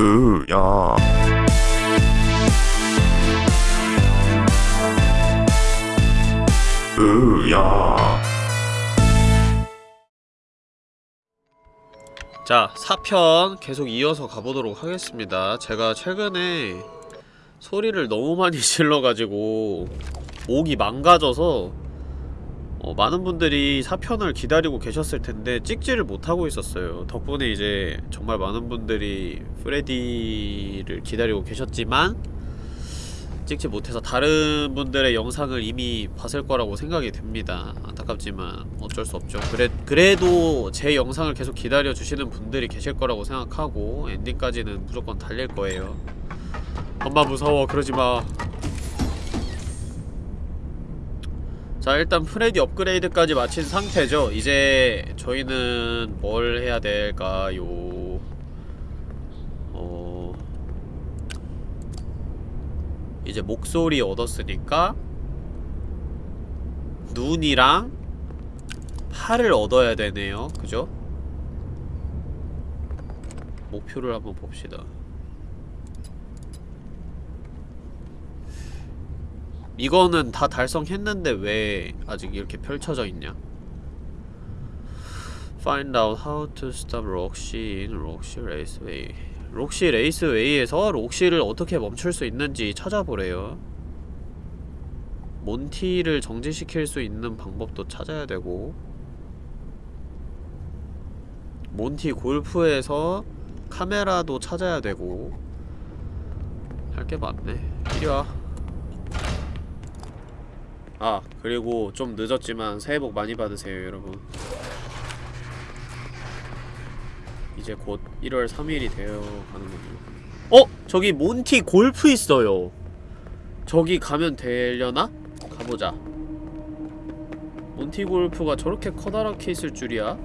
으야 으야 자, 4편 계속 이어서 가보도록 하겠습니다. 제가 최근에 소리를 너무 많이 질러가지고 목이 망가져서 어, 많은 분들이 4편을 기다리고 계셨을 텐데 찍지를 못하고 있었어요. 덕분에 이제 정말 많은 분들이 프레디를 기다리고 계셨지만 찍지 못해서 다른 분들의 영상을 이미 봤을 거라고 생각이 됩니다. 안타깝지만 어쩔 수 없죠. 그래, 그래도 제 영상을 계속 기다려주시는 분들이 계실 거라고 생각하고 엔딩까지는 무조건 달릴 거예요. 엄마 무서워 그러지마 자 일단 프레디 업그레이드까지 마친 상태죠. 이제 저희는 뭘 해야 될까요? 어... 이제 목소리 얻었으니까 눈이랑 팔을 얻어야 되네요. 그죠? 목표를 한번 봅시다 이거는 다 달성했는데 왜 아직 이렇게 펼쳐져 있냐? Find out how to stop Roxy in Roxy Raceway. 록시 레이스웨이에서 록시를 어떻게 멈출 수 있는지 찾아보래요. 몬티를 정지시킬 수 있는 방법도 찾아야 되고 몬티 골프에서 카메라도 찾아야 되고 할 게 많네. 이리 와. 아 그리고 좀 늦었지만 새해 복 많이 받으세요 여러분 이제 곧 1월 3일이 되어 가는군요 어? 저기 몬티 골프 있어요 저기 가면 되려나? 가보자 몬티 골프가 저렇게 커다랗게 있을 줄이야?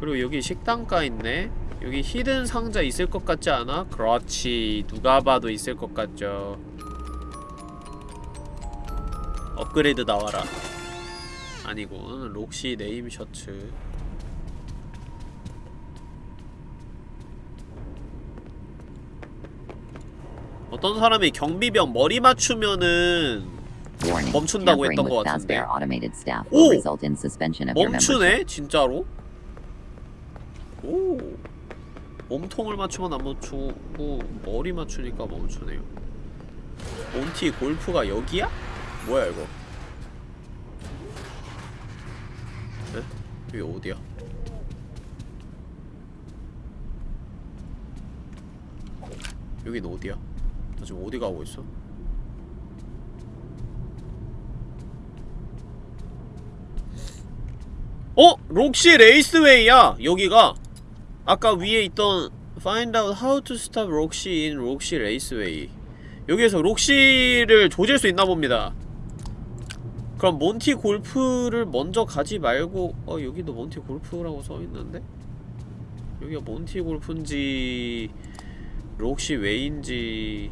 그리고 여기 식당가 있네 여기 hidden 상자 있을 것 같지 않아? 그렇지. 누가 봐도 있을 것 같죠. 업그레이드 나와라. 아니군. 록시 name 셔츠. 어떤 사람이 경비병 머리 맞추면은 멈춘다고 했던 것 같은데. 오! 멈추네? 진짜로? 오 몸통을 맞추면 안 멈추고 머리 맞추니까 멈추네요 몬티 골프가 여기야? 뭐야 이거 에? 여기 어디야? 여긴 어디야? 나 지금 어디 가고 있어? 어? Roxy Raceway야! 여기가 아까 위에 있던 Find out how to stop Roxy in Roxy Raceway. 여기에서 록시를 조질 수 있나 봅니다. 그럼 몬티 골프를 먼저 가지 말고 어 여기도 몬티 골프라고 써있는데? 여기가 몬티 골프인지 록시 웨이인지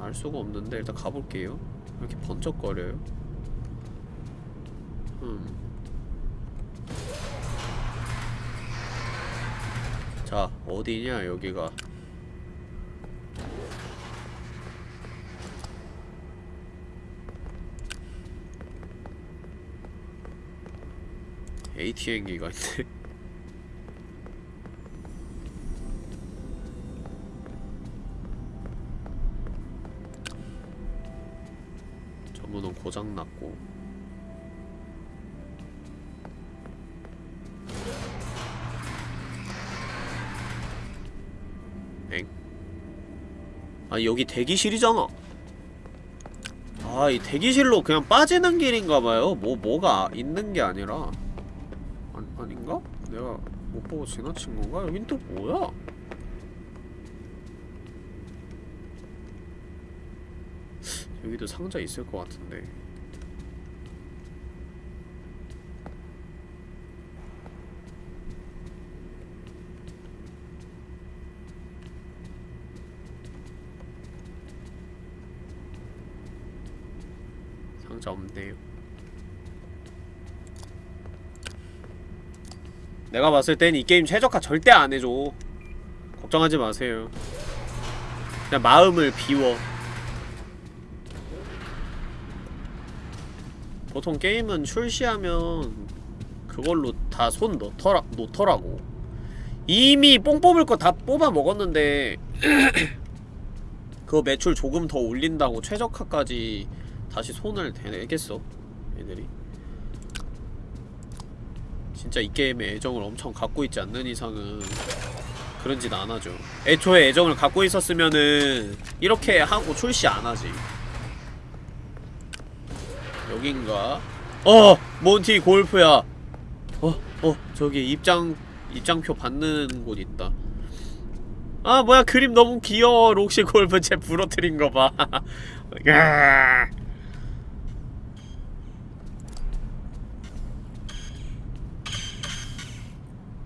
알 수가 없는데 일단 가볼게요. 이렇게 번쩍거려요. 음 자, 어디냐, 여기가. ATM기가 있네. 전문은 고장났고. 아 여기 대기실이잖아 아 이 대기실로 그냥 빠지는 길인가봐요 뭐 뭐가 있는 게 아니라 아, 아닌가? 내가 못 보고 지나친 건가? 여긴 또 뭐야? 여기도 상자 있을 것 같은데 어때요? 내가 봤을 땐 이 게임 최적화 절대 안 해줘. 걱정하지 마세요. 그냥 마음을 비워. 보통 게임은 출시하면 그걸로 다 손 놓더라, 놓더라고. 이미 뽕 뽑을 거 다 뽑아 먹었는데 그 매출 조금 더 올린다고 최적화까지 다시 손을 대내겠어 애들이 진짜 이 게임에 애정을 엄청 갖고 있지 않는 이상은 그런 짓 안 하죠 애초에 애정을 갖고 있었으면은 이렇게 하고 출시 안 하지 여긴가? 어! 몬티 골프야! 어, 어, 저기 입장, 입장표 받는 곳 있다. 아, 뭐야, 그림 너무 귀여워. 록시 골프 제 부러뜨린 거 봐.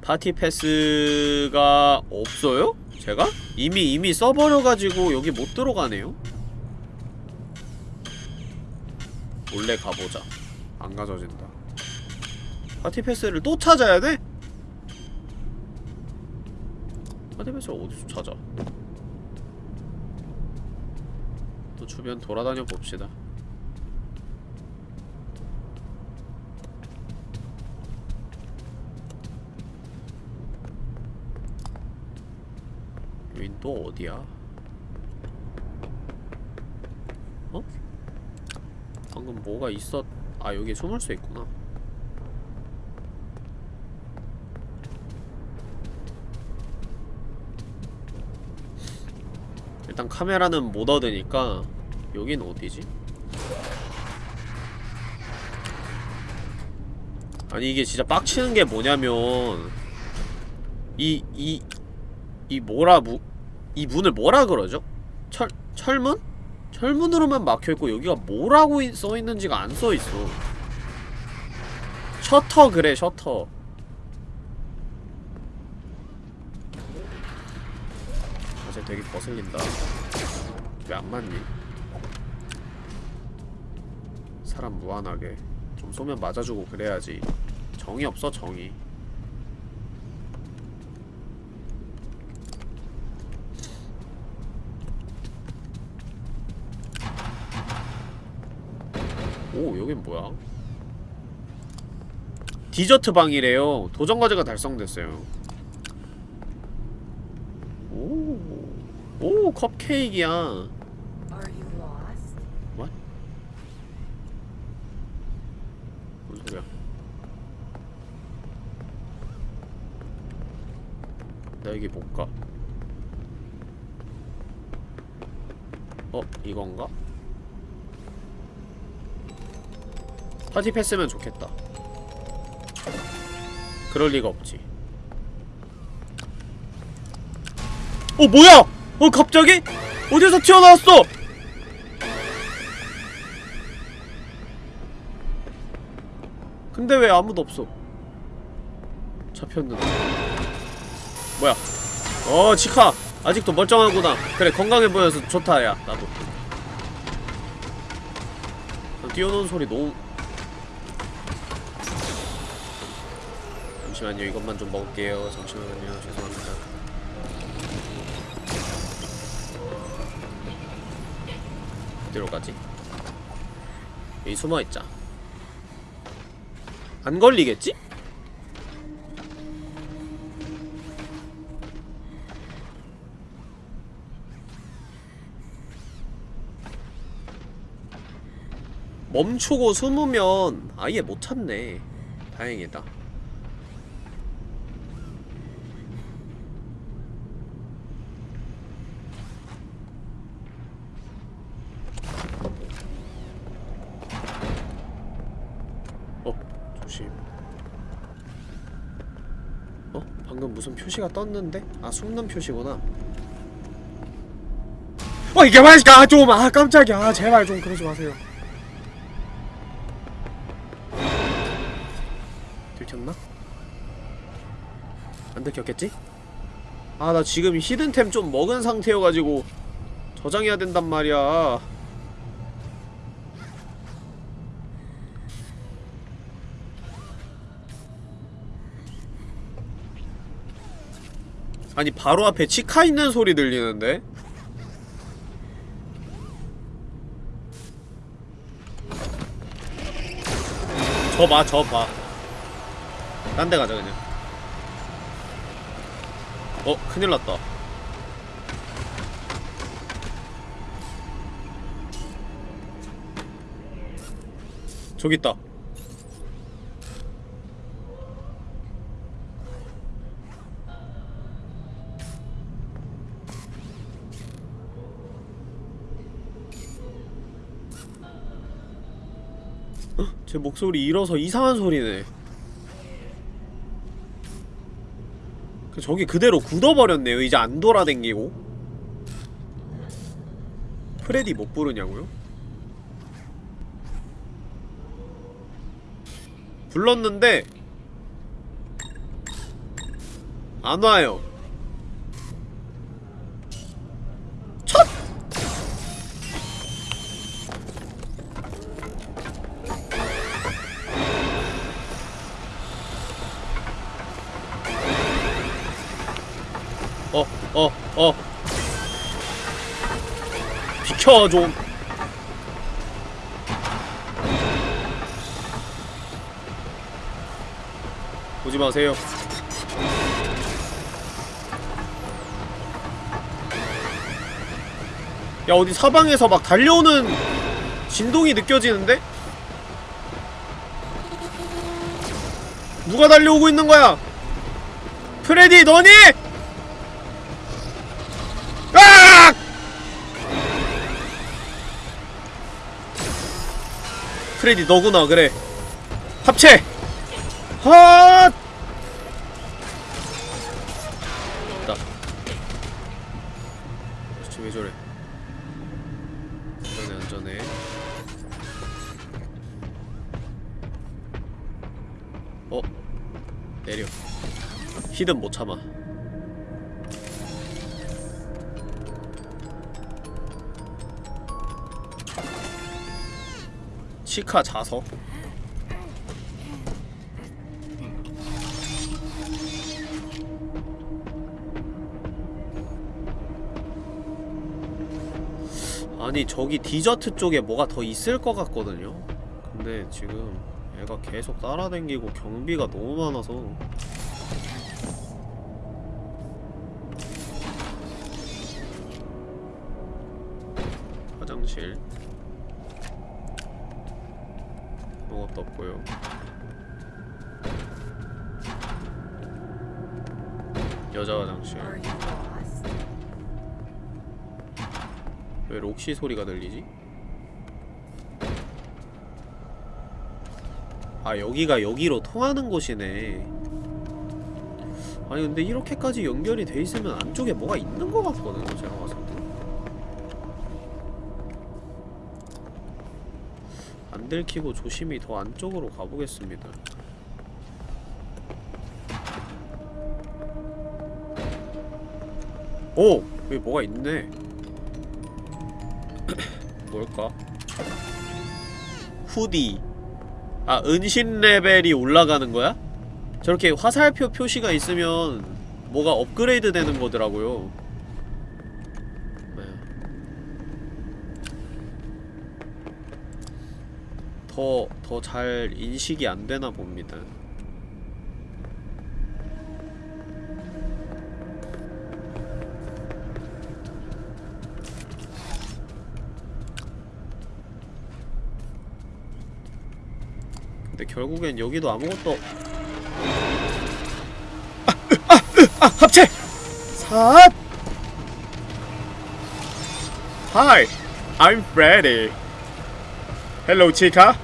파티 패스가 없어요? 제가? 이미 이미 써버려가지고 여기 못 들어가네요? 몰래 가보자 안 가져진다 파티 패스를 또 찾아야 돼? 파티 패스를 어디서 찾아 또 주변 돌아다녀 봅시다 여긴 또 어디야? 어? 방금 뭐가 있었... 아 여기 숨을 수 있구나 일단 카메라는 못 얻으니까 여긴 어디지? 아니 이게 진짜 빡치는 게 뭐냐면 이 이 이 뭐라 무, 이 문을 뭐라 그러죠? 철 철문? 철문으로만 막혀있고 여기가 뭐라고 이- 써있는지가 안 써있어 셔터 그래 셔터 어제 되게 거슬린다 왜 안 맞니? 사람 무한하게 좀 쏘면 맞아주고 그래야지 정이 없어 정이 오 여긴 뭐야? 디저트 방이래요 도전 과제가 달성됐어요 오, 오 컵케이크야 lost? 뭔 소리야 나 여기 못가 어? 이건가? 패스면 좋겠다 그럴 리가 없지 어 뭐야! 어 갑자기? 어디서 튀어나왔어! 근데 왜 아무도 없어? 잡혔는데 뭐야 어 치카 아직도 멀쩡하구나 그래 건강해 보여서 좋다 야 나도 어, 뛰어노는 소리 너무 잠시만요. 이것만 좀 먹을게요. 잠시만요. 죄송합니다. 어디로 가지? 여기 숨어있자. 안 걸리겠지? 멈추고 숨으면 아예 못 찾네. 다행이다 어 조심 어? 방금 무슨 표시가 떴는데? 아 숨는 표시구나 어 이게 말이야 좀아 깜짝이야 아, 제발 좀 그러지 마세요 들켰나? 안 들켰겠지? 아 나 지금 히든템 좀 먹은 상태여가지고 저장해야 된단 말이야 아니 바로 앞에 치카 있는 소리 들리는데? 저 봐, 저 봐. 딴 데 가자, 그냥. 어, 큰일 났다. 저기 있다. 제 목소리 잃어서 이상한 소리네. 그 저기 그대로 굳어버렸네요. 이제 안 돌아댕기고. 프레디 못 부르냐고요? 불렀는데 안 와요. 좀. 보지 마세요. 야 어디 사방에서 막 달려오는 진동이 느껴지는데? 누가 달려오고 있는 거야? 프레디 너니? 프레디 너구나. 그래. 합체! 헛! 있다. 도대체 왜 저래? 안전해 안전해. 어? 내려. 히든 못 참아 치카 자석 아니 저기 디저트 쪽에 뭐가 더 있을 것 같거든요. 근데 지금 애가 계속 따라댕기고 경비가 너무 많아서 왜 록시 소리가 들리지? 아 여기가 여기로 통하는 곳이네 아니 근데 이렇게까지 연결이 돼 있으면 안쪽에 뭐가 있는 것 같거든요 제가 봤을 때. 안 들키고 조심히 더 안쪽으로 가보겠습니다. 오! 여기 뭐가 있네. 뭘까? 후디. 아, 은신 레벨이 올라가는 거야? 저렇게 화살표 표시가 있으면 뭐가 업그레이드 되는 거더라고요. 네. 더, 더 잘 인식이 안 되나 봅니다. 결국엔 여기도 아무것도 아, 아, 아, 합체! 삿! Hi, I'm Freddy. Hello, chica.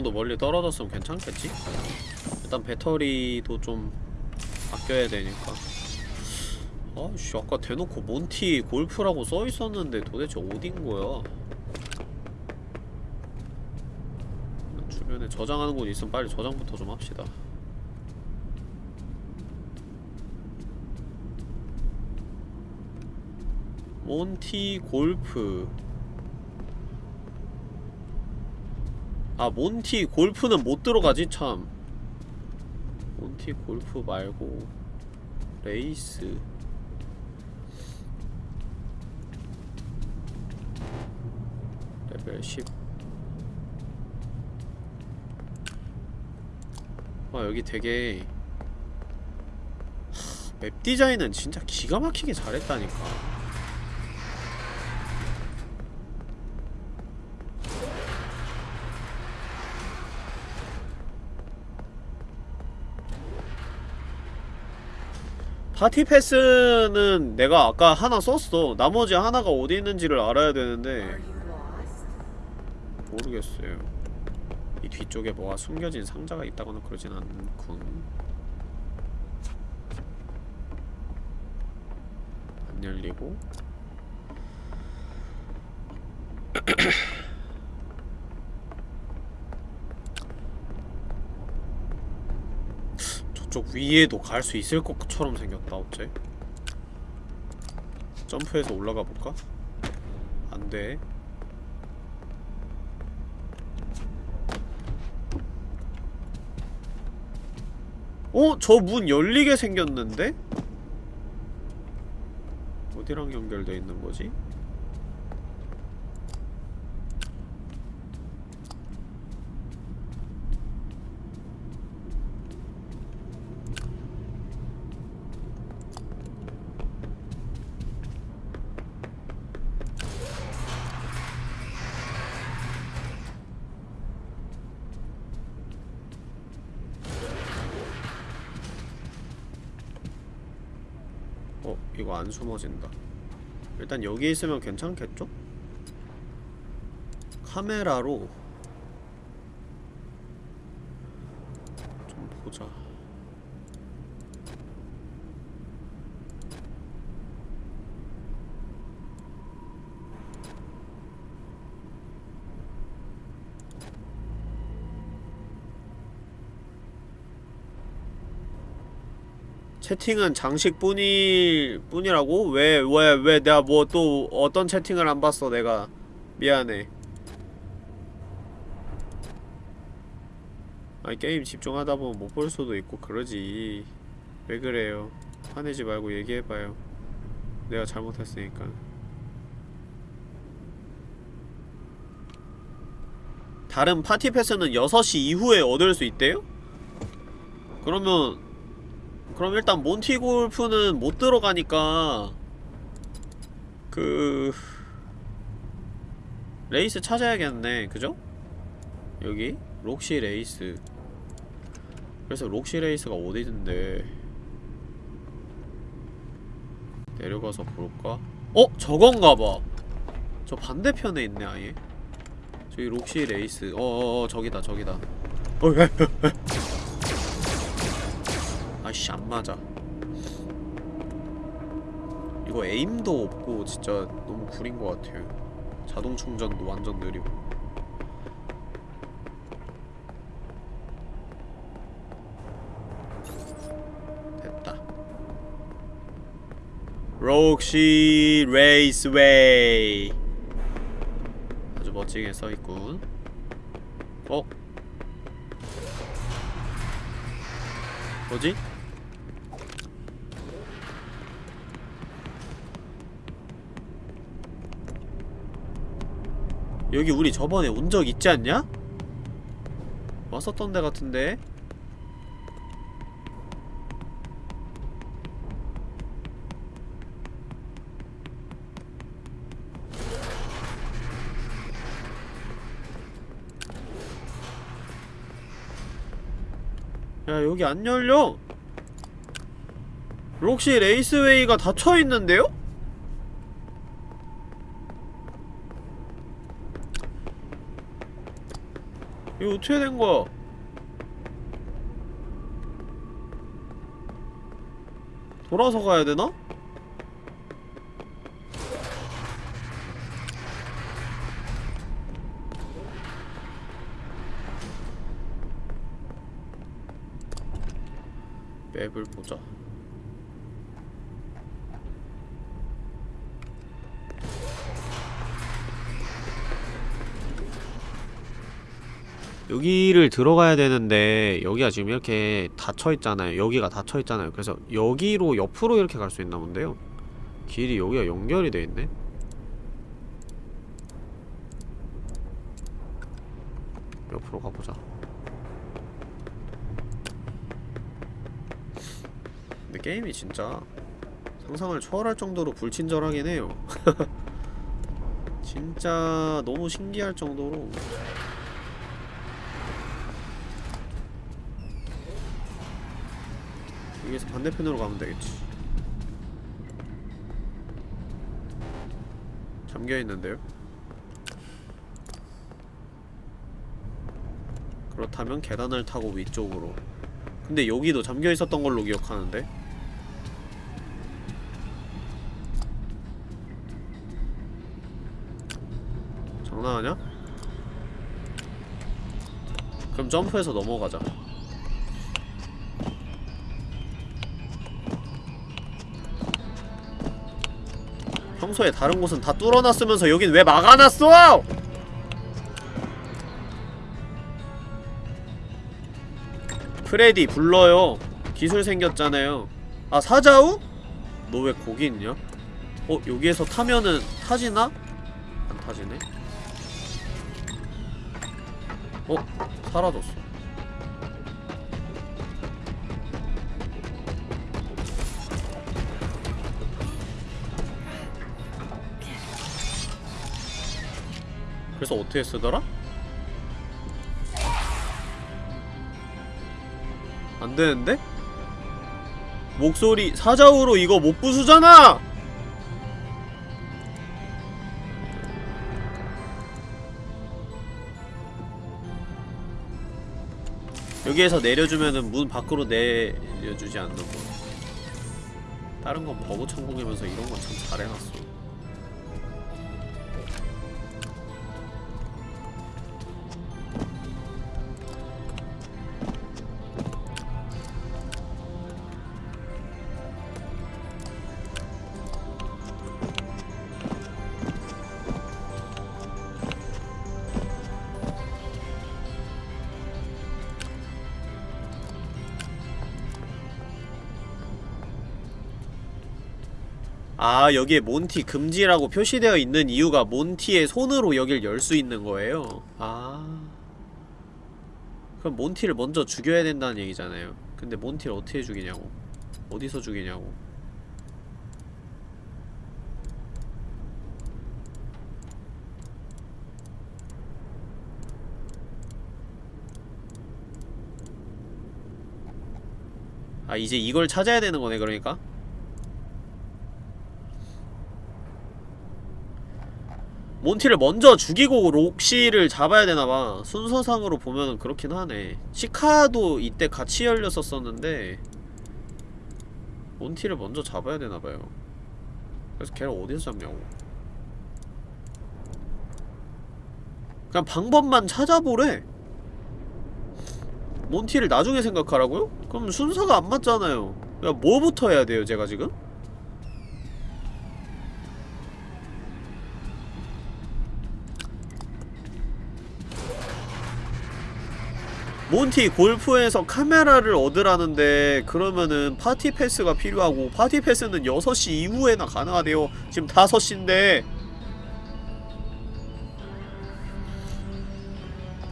정도 멀리 떨어졌으면 괜찮겠지? 일단 배터리도 좀 아껴야 되니까. 아씨 아까 대놓고 몬티 골프라고 써있었는데 도대체 어딘 거야? 주변에 저장하는 곳 있으면 빨리 저장부터 좀 합시다. 몬티 골프 아 몬티 골프는 못 들어가지? 참. 몬티 골프 말고 레이스. 레벨 10 와, 여기 되게 하, 맵 디자인은 진짜 기가 막히게 잘했다니까. 파티 패스는 내가 아까 하나 썼어. 나머지 하나가 어디 있는지를 알아야 되는데? 모르겠어요. 이 뒤쪽에 뭐가 숨겨진 상자가 있다거나 그러진 않군. 안 열리고. 저쪽 위에도 갈 수 있을 것처럼 생겼다, 어째? 점프해서 올라가 볼까? 안 돼. 어? 저 문 열리게 생겼는데? 어디랑 연결돼 있는 거지? 어, 숨어진다. 일단 여기 있으면 괜찮겠죠? 카메라로 좀 보자. 채팅은 장식뿐일 뿐이라고? 왜, 왜, 왜 내가 뭐 또 어떤 채팅을 안 봤어 내가? 미안해. 아니 게임 집중하다 보면 못 볼 수도 있고 그러지. 왜 그래요? 화내지 말고 얘기해봐요. 내가 잘못했으니까. 다른 파티 패스는 6시 이후에 얻을 수 있대요? 그러면 그럼 일단 Monty Golf는 못 들어가니까 그 레이스 찾아야겠네 그죠? 여기 록시 레이스 그래서 록시 레이스가 어디든데 내려가서 볼까? 어? 저건가봐 저 반대편에 있네 아예 저기 록시 레이스 어어어 저기다 저기다 어, 에, 에, 에. 아이씨 안 맞아. 이거 aim도 없고 진짜 너무 구린 것 같아요. 자동 충전도 완전 느리고. 됐다. Roxy Raceway 아주 멋지게 써있군. 어? 뭐지? 여기 우리 저번에 온 적 있지 않냐? 왔었던 데 같은데? 야 여기 안 열려 록시 레이스웨이가 닫혀있는데요? 이거 어떻게 된 거야? 돌아서 가야 되나? 여기를 들어가야 되는데 여기가 지금 이렇게 닫혀있잖아요. 여기가 닫혀있잖아요. 그래서 여기로 옆으로 이렇게 갈 수 있나 본데요. 길이 여기가 연결이 돼 있네. 옆으로 가보자. 근데 게임이 진짜 상상을 초월할 정도로 불친절하긴 해요. 진짜 너무 신기할 정도로 여기서 반대편으로 가면 되겠지 잠겨있는데요? 그렇다면 계단을 타고 위쪽으로 근데 여기도 잠겨있었던 걸로 기억하는데 장난하냐? 그럼 점프해서 넘어가자 평소에 다른 곳은 다 뚫어놨으면서 여긴 왜 막아놨어! 프레디 불러요 기술 생겼잖아요 아 사자우? 너 왜 거기 있냐? 어 여기에서 타면은 타지나? 안 타지네 어? 사라졌어 그래서 어떻게 쓰더라? 안 되는데? 목소리 사자우로 이거 못 부수잖아! 여기에서 내려주면은 문 밖으로 내려주지 않는 거. 다른 건 버그 천국이면서 이런 건 참 잘해놨어. 아 여기에 몬티 금지라고 표시되어 있는 이유가 몬티의 손으로 여길 열 수 있는 거예요. 아. 그럼 몬티를 먼저 죽여야 된다는 얘기잖아요. 근데 몬티를 어떻게 죽이냐고? 어디서 죽이냐고? 아 이제 이걸 찾아야 되는 거네 그러니까 몬티를 먼저 죽이고 록시를 잡아야 되나봐. 순서상으로 보면은 그렇긴 하네. 시카도 이때 같이 열렸었었는데 몬티를 먼저 잡아야 되나봐요. 그래서 걔를 어디서 잡냐고. 그냥 방법만 찾아보래. 몬티를 나중에 생각하라고요? 그럼 순서가 안 맞잖아요. 야 뭐부터 해야 돼요 제가 지금? 몬티 골프에서 카메라를 얻으라는데 그러면은 파티 패스가 필요하고 파티 패스는 6시 이후에나 가능하대요. 지금 5시인데.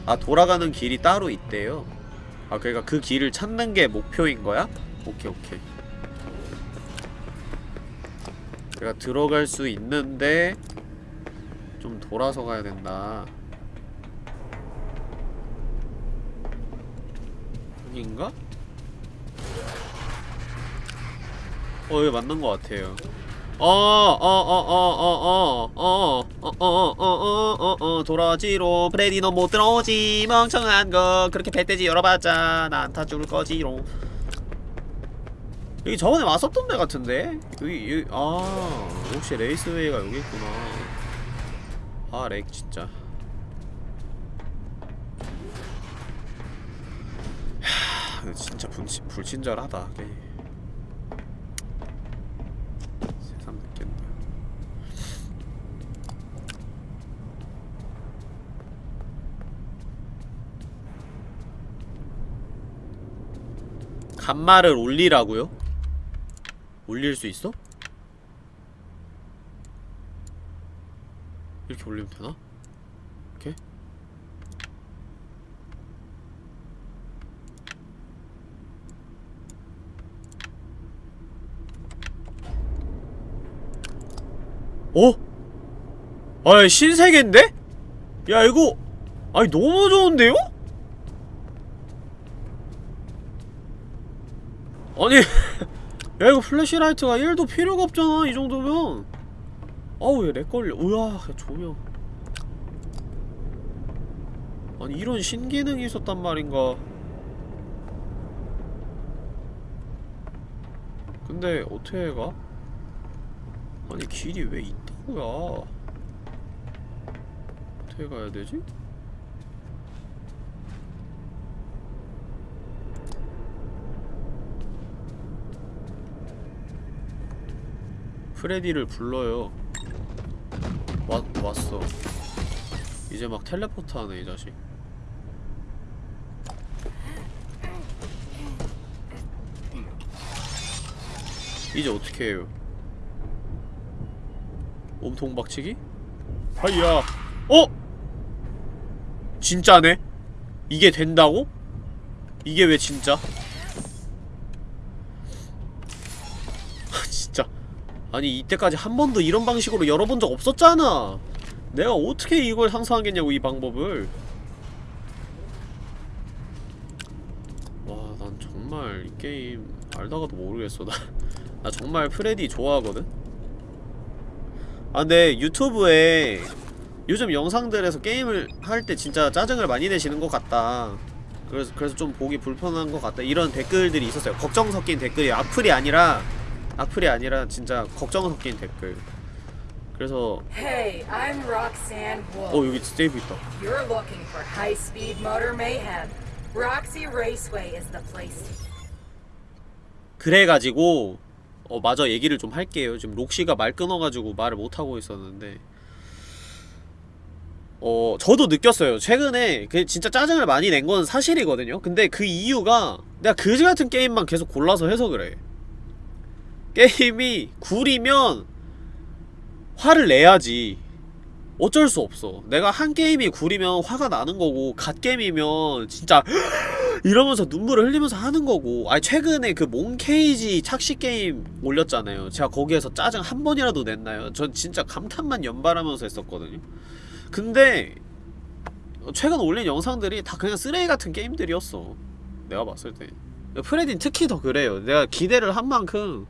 아 돌아가는 길이 따로 있대요. 아 그러니까 그 길을 찾는 게 목표인 거야? 오케이 오케이. 내가 들어갈 수 있는데 좀 돌아서 가야 된다 여긴가? 어 여기 맞는 것 같아요 어어어어어어어어어어어어어어 돌아지로 프레디 너 못 들어오지 멍청한 거 그렇게 배돼지 열어봤자 난다 죽을 거지로 여기 저번에 왔었던 데 같은데? 여기 여기 아 Roxy Raceway가 여기 있구나 아 lag 진짜 그 진짜 분치, 불친절하다 걔 세상 느낀다 간말을 올리라고요? 올릴 수 있어? 이렇게 올리면 되나? 아이 신세계인데? 야 이거 아니 너무 좋은데요? 아니 야 이거 flashlight가 1도 필요가 없잖아 이 정도면 아우 야 lag 걸려 우와 야, 조명 아니 이런 신기능이 있었단 말인가 근데 어떻게 가? 아니 길이 왜 이따구야 어떻게 가야 되지? 프레디를 불러요 왔, 왔어 이제 막 텔레포트 하네 이 자식 이제 어떻게 해요 몸통 박치기? 하이야 어? 진짜네? 이게 된다고? 이게 왜 진짜? 아 진짜 아니 이때까지 한 번도 이런 방식으로 열어본 적 없었잖아 내가 어떻게 이걸 상상하겠냐고 이 방법을 와 난 정말 이 게임 알다가도 모르겠어 나, 나 정말 프레디 좋아하거든? 아 근데 유튜브에 요즘 영상들에서 게임을 할 때 진짜 짜증을 많이 내시는 것 같다. 그래서, 그래서 좀 보기 불편한 것 같다. 이런 댓글들이 있었어요. 걱정 섞인 댓글이 악플이 아니라 악플이 아니라 진짜 걱정 섞인 댓글. 그래서 Hey, I'm Roxanne 어 Wolf. 여기 세이브 있다. You're looking for high-speed motor mayhem. Roxy Raceway is the place. 그래가지고 어 마저 얘기를 좀 할게요. 지금 록시가 말 끊어가지고 말을 못하고 있었는데 어 저도 느꼈어요. 최근에 그 진짜 짜증을 많이 낸 건 사실이거든요. 근데 그 이유가 내가 그지같은 게임만 계속 골라서 해서 그래. 게임이 구리면 화를 내야지. 어쩔 수 없어. 내가 한 게임이 구리면 화가 나는 거고 갓게임이면 진짜 이러면서 눈물을 흘리면서 하는 거고. 아니 최근에 그 몽케이지 착시 게임 올렸잖아요. 제가 거기에서 짜증 한 번이라도 냈나요? 전 진짜 감탄만 연발하면서 했었거든요 근데 최근 올린 영상들이 다 그냥 쓰레기 같은 게임들이었어. 내가 봤을 때. 프레딘 특히 더 그래요. 내가 기대를 한 만큼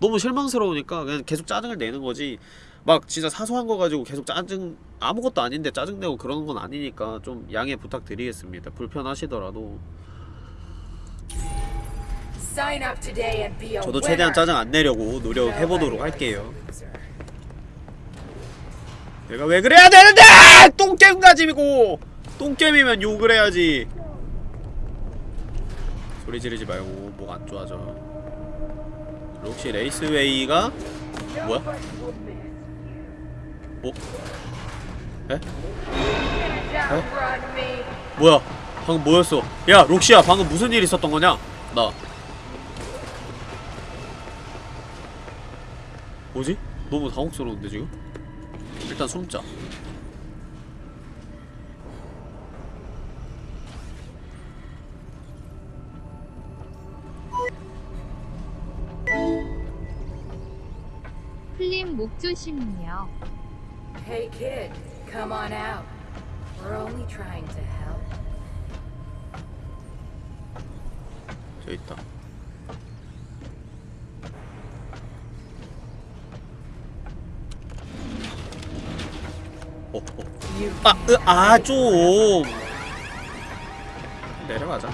너무 실망스러우니까 그냥 계속 짜증을 내는 거지. 막 진짜 사소한 거 가지고 계속 짜증 아무것도 아닌데 짜증내고 그러는 건 아니니까 좀 양해 부탁드리겠습니다. 불편하시더라도. 저도. 최대한 짜증 안 내려고 노력해보도록 할게요. 내가 왜 그래야 되는데! 똥게임 가지고! 똥게임이면 욕을 해야지 소리 지르지 말고 목 안 좋아져 혹시 레이스웨이가 뭐야? 뭐? 에? Me. 뭐야? 방금 뭐였어? 야 록시야 방금 무슨 일 있었던 거냐? 나 뭐지? 너무 당혹스러운데 지금? 일단 숨자 플림 목 조심해요. Hey kid, come on out. We're only trying to help. 저기 있다 어, 어. You 아, 으, 아, 좀. 내려가자.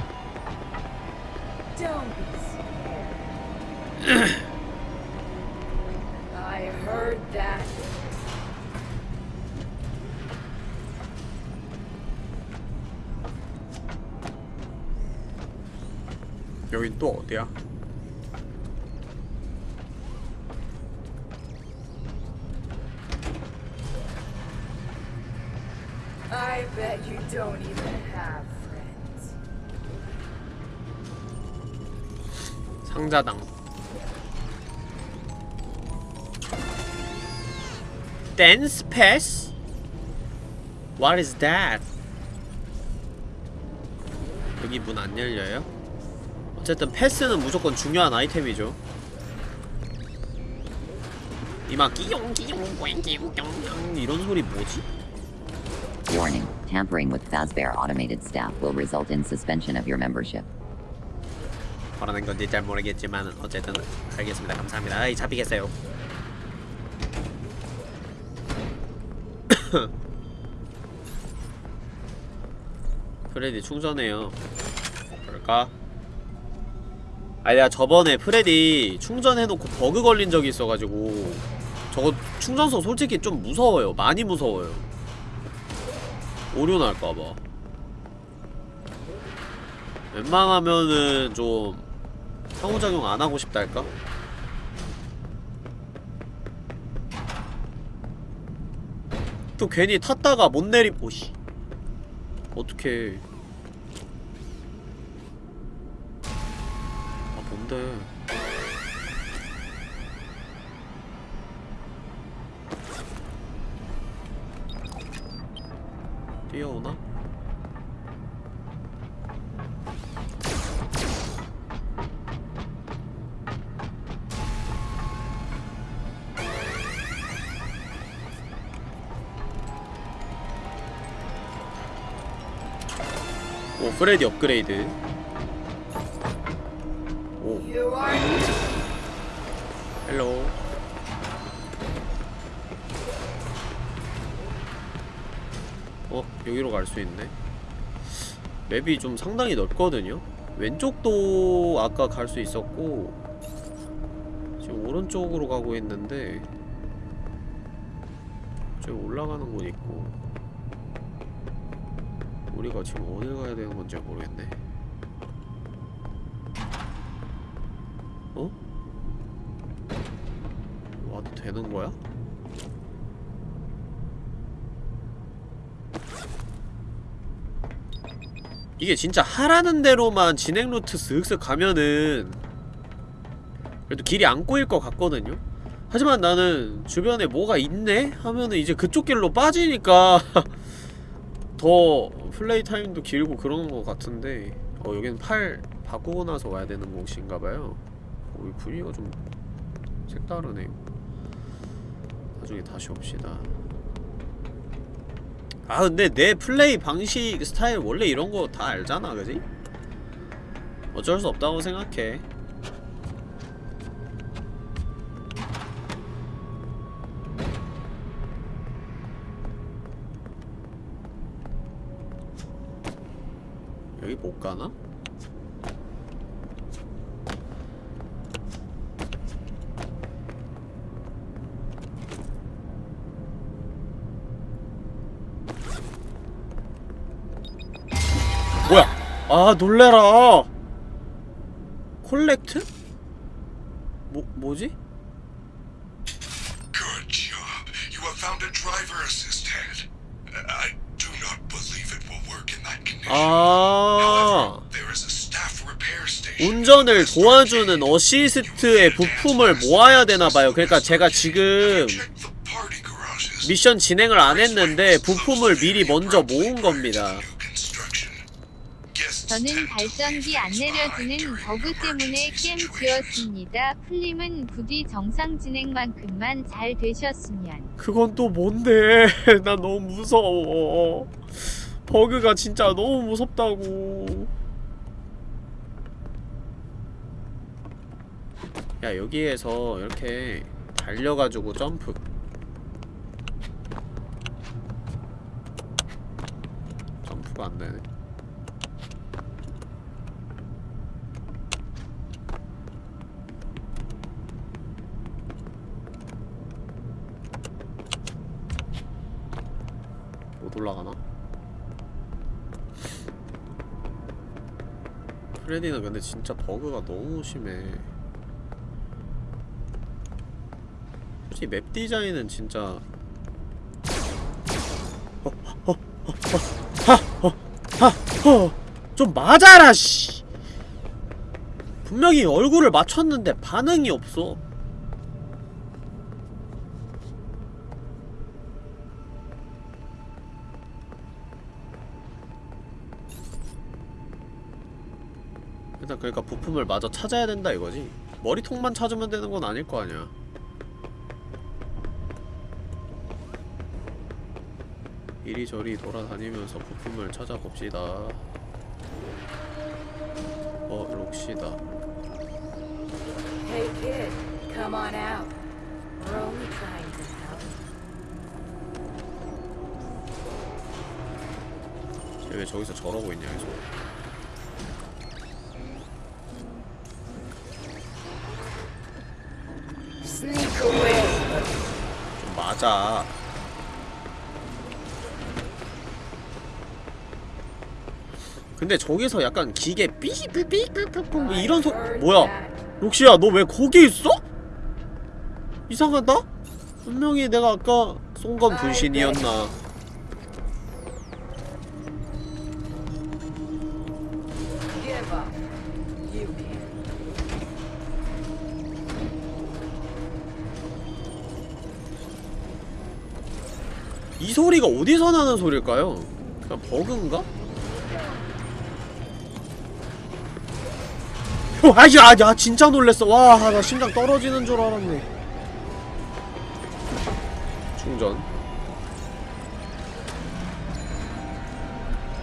여긴 또 어디야? I bet you don't even have friends. 상자당 댄스 패스? What is that? 여기 문 안 열려요? 어쨌든 패스는 무조건 중요한 아이템이죠 이막 끼용 끼용 끼용 뿅뿅 이런 소리 뭐지? Warning, tampering with Fazbear automated staff will result in suspension of your membership. 바라는 건지 잘 모르겠지만 어쨌든 알겠습니다. 감사합니다. 아이 잡히겠어요. 프레디 충전해요. 그럴까? 아니 내가 저번에 프레디 충전해놓고 버그 걸린 적이 있어가지고 저거 충전소 솔직히 좀 무서워요. 많이 무서워요 오류 날까봐. 웬만하면은 좀 상호작용 안 하고 싶달까? 또 괜히 탔다가 못 내리 오씨. 어떡해. 아 뭔데 뛰어오나? 오 프레디 업그레이드 어 여기로 갈 수 있네 맵이 좀 상당히 넓거든요 왼쪽도 아까 갈 수 있었고 지금 오른쪽으로 가고 있는데 저기 올라가는 곳 있고 우리가 지금 어딜 가야 되는 건지 모르겠네 어? 와도 되는 거야? 이게 진짜 하라는 대로만 진행 루트 슥슥 가면은 그래도 길이 안 꼬일 것 같거든요? 하지만 나는 주변에 뭐가 있네? 하면은 이제 그쪽 길로 빠지니까 더 플레이 타임도 길고 그러는 것 같은데 어 여기는 팔 바꾸고 나서 와야 되는 곳인가봐요 어, 이 분위기가 좀 색다르네요 나중에 다시 옵시다 아 근데 내 플레이 방식 스타일 원래 이런 거 다 알잖아 그지? 어쩔 수 없다고 생각해 여기 못 가나? 뭐야? 아 놀래라. 콜렉트? 뭐 뭐지? Good job. You have found a driver assistant. I do not believe it will work in that condition. 아 There is a staff repair station. 운전을 도와주는 어시스트의 부품을 모아야 되나 봐요. 그러니까 제가 지금. 미션 진행을 안 했는데 부품을 미리 먼저 모은 겁니다. 저는 발전기 안 내려주는 버그 때문에 게임. 지었습니다. 풀림은 부디 정상 진행만큼만 잘 되셨으면. 그건 또 뭔데? 나 너무 무서워. 버그가 진짜 너무 무섭다고. 야 여기에서 이렇게 달려가지고 점프. 점프가 안 되네. 못 올라가나? 프레디는 근데 진짜 버그가 너무 심해. 솔직히 맵 디자인은 진짜 좀 맞아라 씨! 분명히 얼굴을 맞췄는데 반응이 없어 일단 그러니까 부품을 마저 찾아야 된다 이거지. 머리통만 찾으면 되는 건 아닐 거 아니야. 이리저리 돌아다니면서 부품을 찾아봅시다. 어 록시다. Hey kid, come on out. We're only trying to help. 쟤왜 저기서 저러고 있냐 계속 좀 맞아 근데 저기서 약간 기계 삐삐삐삐삐삐 이런 소 뭐야 록시야 너 왜 거기 있어? 이상하다? 분명히 내가 아까 쏜 건 분신이었나 이 소리가 어디서 나는 소리일까요? 그냥 버그인가? 어, 아야, 아, 야, 진짜 놀랬어. 와, 나 심장 떨어지는 줄 알았네. 충전.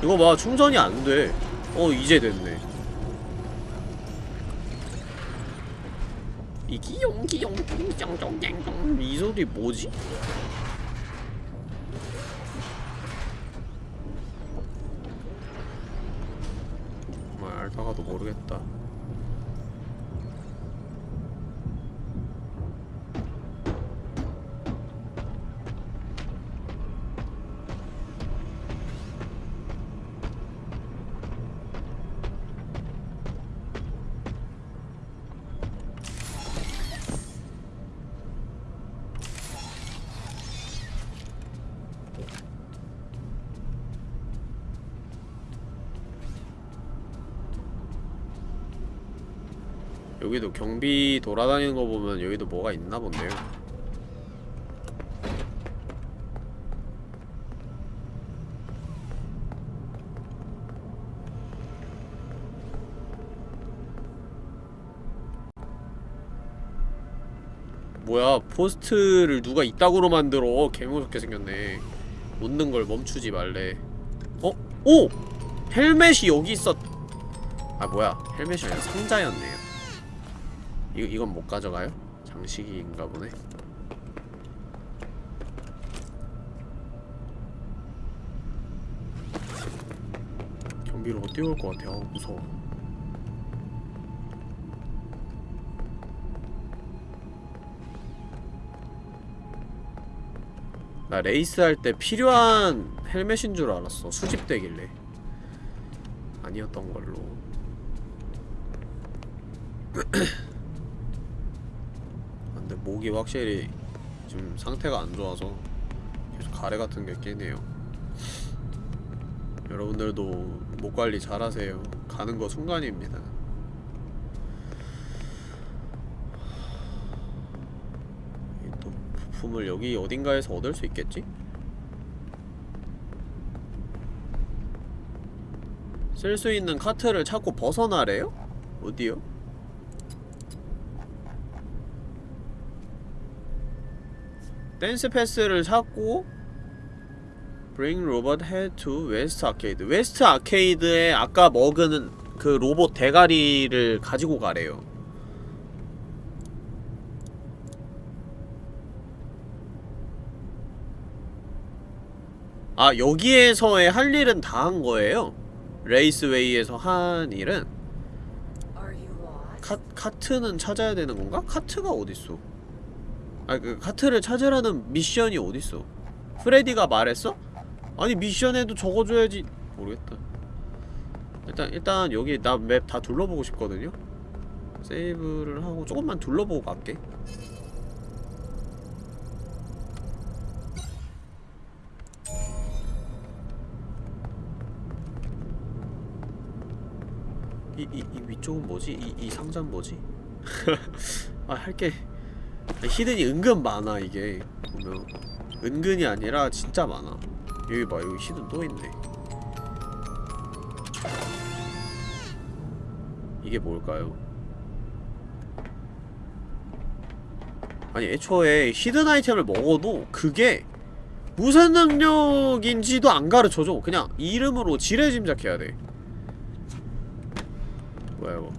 이거 봐, 충전이 안 돼. 어, 이제 됐네. 이 기용 기용 쫑쫑쫑쫑 이 소리 뭐지? 여기도 경비 돌아다니는 거 보면 여기도 뭐가 있나 본데요. 뭐야 포스트를 누가 이따구로 만들어 개무섭게 생겼네 웃는 걸 멈추지 말래 어? 오! 헬멧이 여기 있었 아 뭐야 헬멧이 아니라 상자였네요 이, 이건 못 가져가요? 장식인가 보네. 경비로 뛰어올 것 같아 어 무서워. 나 레이스 할 때 필요한 헬멧인 줄 알았어. 수집되길래. 아니었던 걸로 목이 확실히 지금 상태가 안 좋아서 계속 가래 같은 게 끼네요 여러분들도 목 관리 잘 하세요 가는 거 순간입니다 이 또 부품을 여기 어딘가에서 얻을 수 있겠지? 쓸 수 있는 카트를 찾고 벗어나래요? 어디요? dance pass를 찾고 Bring robot head to West Arcade West Arcade에 아까 먹은 그 로봇 대가리를 가지고 가래요 아 여기에서의 할 일은 다 한 거예요? Raceway에서 한 일은? 카, 카트는 찾아야 되는 건가? 카트가 어딨어? 아 그 카트를 찾으라는 미션이 어딨어? 프레디가 말했어? 아니 미션에도 적어줘야지 모르겠다 일단 일단 여기 나 map 다 둘러보고 싶거든요? 세이브를 하고 조금만 둘러보고 갈게 이, 이, 이 위쪽은 뭐지? 이, 이 상자는 뭐지? 아 할게 hidden이 은근 많아 이게. 보면. 은근이 아니라 진짜 많아. 여기 봐 여기 hidden 또 있네. 이게 뭘까요? 아니 애초에 hidden 아이템을 먹어도 그게 무슨 능력인지도 안 가르쳐줘. 그냥 이름으로 지레 짐작해야 돼. 뭐야 이거?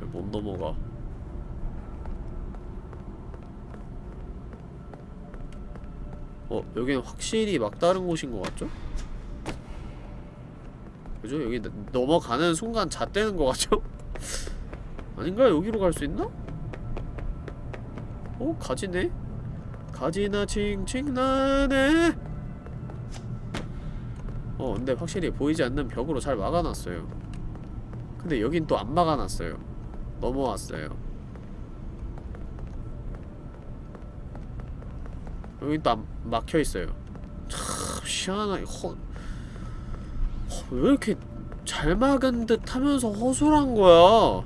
왜 못 넘어가 어 여기는 확실히 막다른 곳인 것 같죠? 그죠? 여기 나- 넘어가는 순간 잣대는 것 같죠? 아닌가? 여기로 갈 수 있나? 어? 가지네? 가지나 칭칭 나네 어 근데 확실히 보이지 않는 벽으로 잘 막아놨어요 근데 여긴 또 안 막아놨어요 넘어왔어요 또 안- 막혀있어요. 참 희한하게 허... 허... 왜 이렇게 잘 막은 듯 하면서 허술한 거야?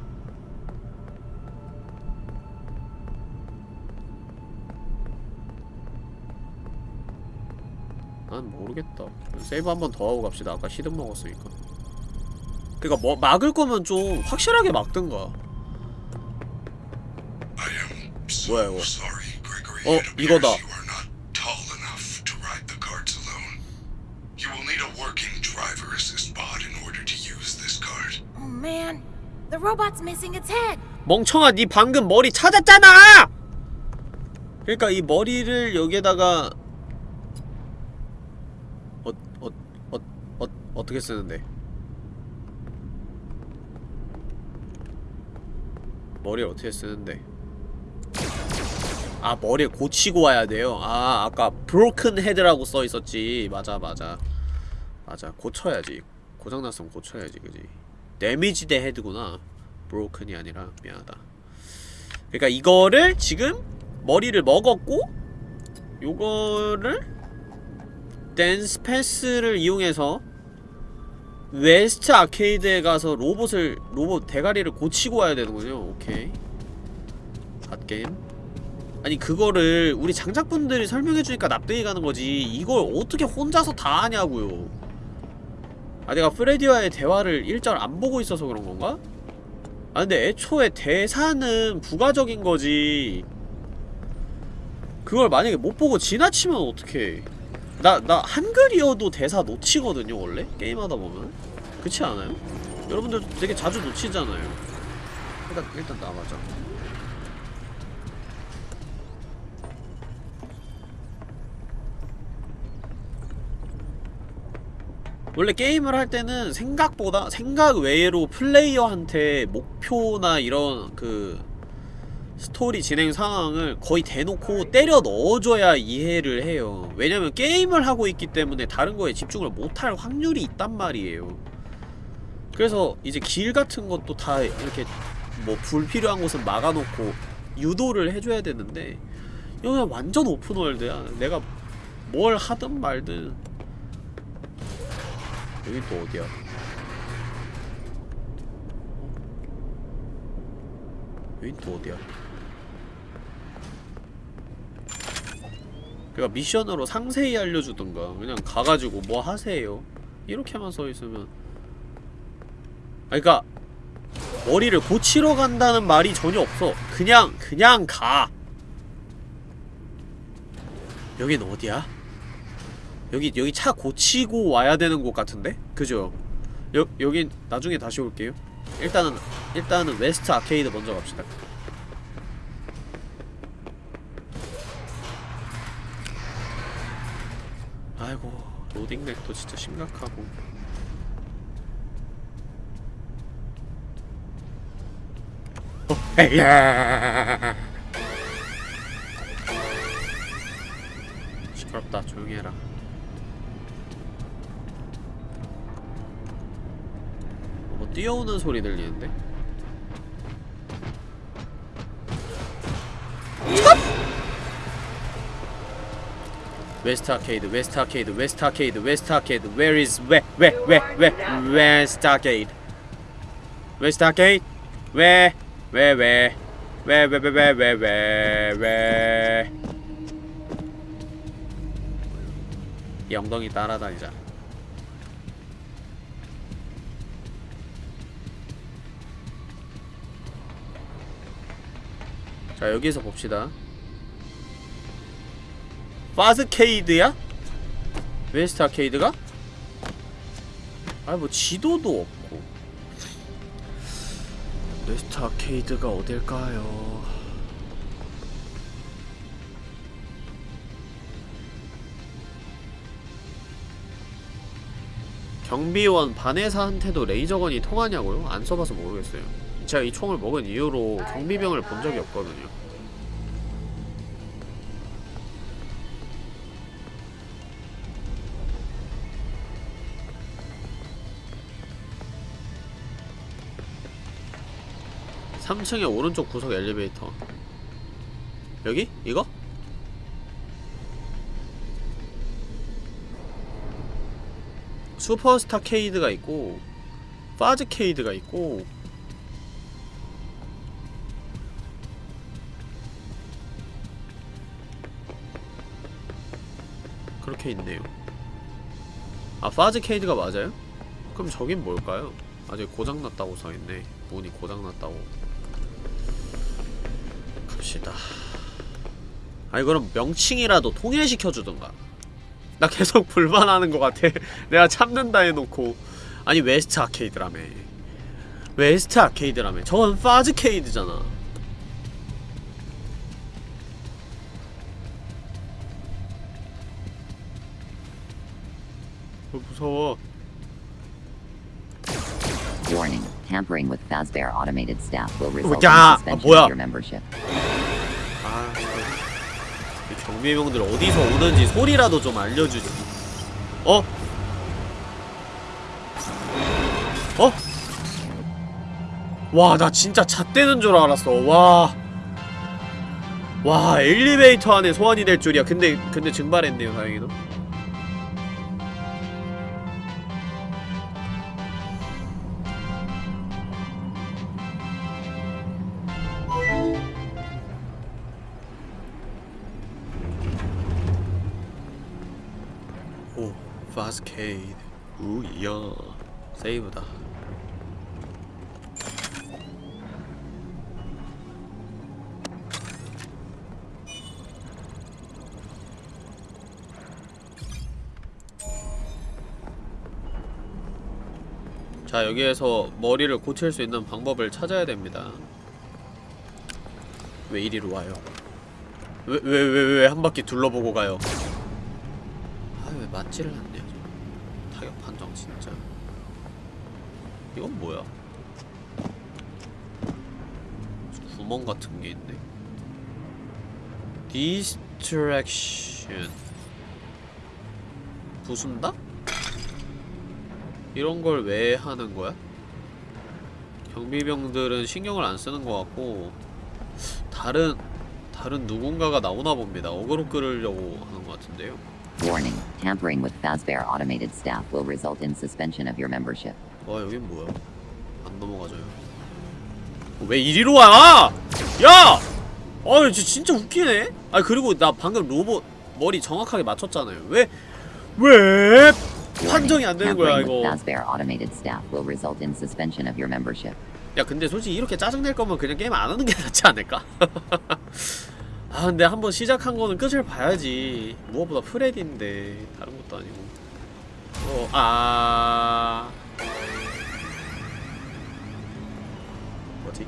난 모르겠다. 세이브 한 번 더 하고 갑시다. 아까 히든 먹었으니까. 그니까 뭐 막을 거면 좀 확실하게 막든가 뭐야, 이거? 어, 이거다. Working driver assist pod in order to use this cart. Oh man, the robot's missing its head. 멍청아 니 방금 머리 찾았잖아! 그러니까 이 머리를 여기에다가 어, 어, 어, 어, 어떻게 쓰는데? 머리를 어떻게 쓰는데? 아 머리를 고치고 와야 돼요? 아 아까 broken head라고 써있었지 맞아 맞아 맞아. 고쳐야지. 고장났으면 고쳐야지 그지? 데미지 대 헤드구나. broken이 아니라. 미안하다. 그러니까 이거를 지금 머리를 먹었고 요거를 dance pass를 이용해서 West Arcade에 가서 로봇을 로봇 대가리를 고치고 와야 되는군요. 오케이. 갓게임 아니 그거를 우리 장작분들이 설명해주니까 납득이 가는 거지. 이걸 어떻게 혼자서 다 하냐고요 아 내가 프레디와의 대화를 일절 안 보고 있어서 그런 건가? 아 근데 애초에 대사는 부가적인 거지 그걸 만약에 못 보고 지나치면 어떡해 나, 나 한글이어도 대사 놓치거든요 원래? 게임하다 보면 그렇지 않아요? 여러분들 되게 자주 놓치잖아요 일단, 일단 나가자 원래 게임을 할 때는 생각보다 생각 외로 플레이어한테 목표나 이런 그 스토리 진행 상황을 거의 대놓고 때려 넣어줘야 이해를 해요. 왜냐면 게임을 하고 있기 때문에 다른 거에 집중을 못할 확률이 있단 말이에요. 그래서 이제 길 같은 것도 다 이렇게 뭐 불필요한 곳은 막아놓고 유도를 해줘야 되는데 여기는 완전 오픈월드야. 내가 뭘 하든 말든 여긴 또 어디야? 여긴 또 어디야? 그니까 미션으로 상세히 알려주던가 그냥 가가지고 뭐 하세요 이렇게만 써있으면 아니 그니까 머리를 고치러 간다는 말이 전혀 없어 그냥 그냥 가 여긴 어디야? 여기 여기 차 고치고 와야 되는 곳 같은데? 그죠? 여, 여긴 나중에 다시 올게요 일단은 일단은 West Arcade 먼저 갑시다 아이고 로딩 lag도 진짜 심각하고 어, 에이야 시끄럽다 조용히 해라 뭐 뛰어오는 소리 들리는데? West Arcade, West Arcade, West Arcade, West Arcade, where is, where, where, where, where, West Arcade West Arcade 왜? 왜 왜? 왜왜왜왜왜왜 왜? 이 엉덩이 따라다니자 자 여기서 봅시다 Fazcade야? West Arcade가? 아니 뭐 지도도 없고 West Arcade가 어딜까요? 경비원 바네사한테도 레이저건이 통하냐고요? 안 써봐서 모르겠어요 제가 이 총을 먹은 이후로 경비병을 본 적이 없거든요 삼층의 오른쪽 구석 엘리베이터 여기? 이거? 슈퍼스타 케이드가 있고 파즈 케이드가 있고 그렇게 있네요. 아 파즈 케이드가 맞아요? 그럼 저긴 뭘까요? 아직 고장났다고 써있네. 문이 고장났다고. 갑시다. 아니 그럼 명칭이라도 통일시켜주던가. 나 계속 불만하는 것 같아. 내가 참는다 해놓고. 아니 West Arcade라며. West Arcade라며. 저건 Fazcade잖아 무서워 Warning. Tampering with Fazbear automated staff will result 야, in suspension of your membership. 아, 이 경비병들 어디서 오는지 소리라도 좀 알려주지. 어? 어? 와, 나 진짜 잣대는 줄 알았어. 와. 와, 엘리베이터 안에 소환이 될 줄이야. 근데, 근데 증발했네요, 다행히도. 여기에서 머리를 고칠 수 있는 방법을 찾아야 됩니다. 왜 이리로 와요? 왜, 왜, 왜, 왜 한 바퀴 둘러보고 가요? 아, 왜 맞지를 저. 타격 판정, 진짜. 이건 뭐야? 구멍 같은 게 있네. distraction. 부순다? 이런 걸 왜 하는 거야? 경비병들은 신경을 안 쓰는 것 같고 다른 다른 누군가가 나오나 봅니다. 어그로 끌으려고 하는 것 같은데요. Warning. Tampering with Fazbear automated staff will result in suspension of your membership. 와 여긴 뭐야? 안 넘어가져요. 어, 왜 이리로 와? 야! 아 진짜 웃기네. 아 그리고 나 방금 로봇 머리 정확하게 맞췄잖아요. 왜? 왜? 판정이 안 되는 거야 이거. 야 근데 솔직히 이렇게 짜증낼 거면 그냥 게임 안 하는 게 낫지 않을까? 아 근데 한번 시작한 거는 끝을 봐야지 무엇보다 프레디인데 다른 것도 아니고 어, 아 뭐지?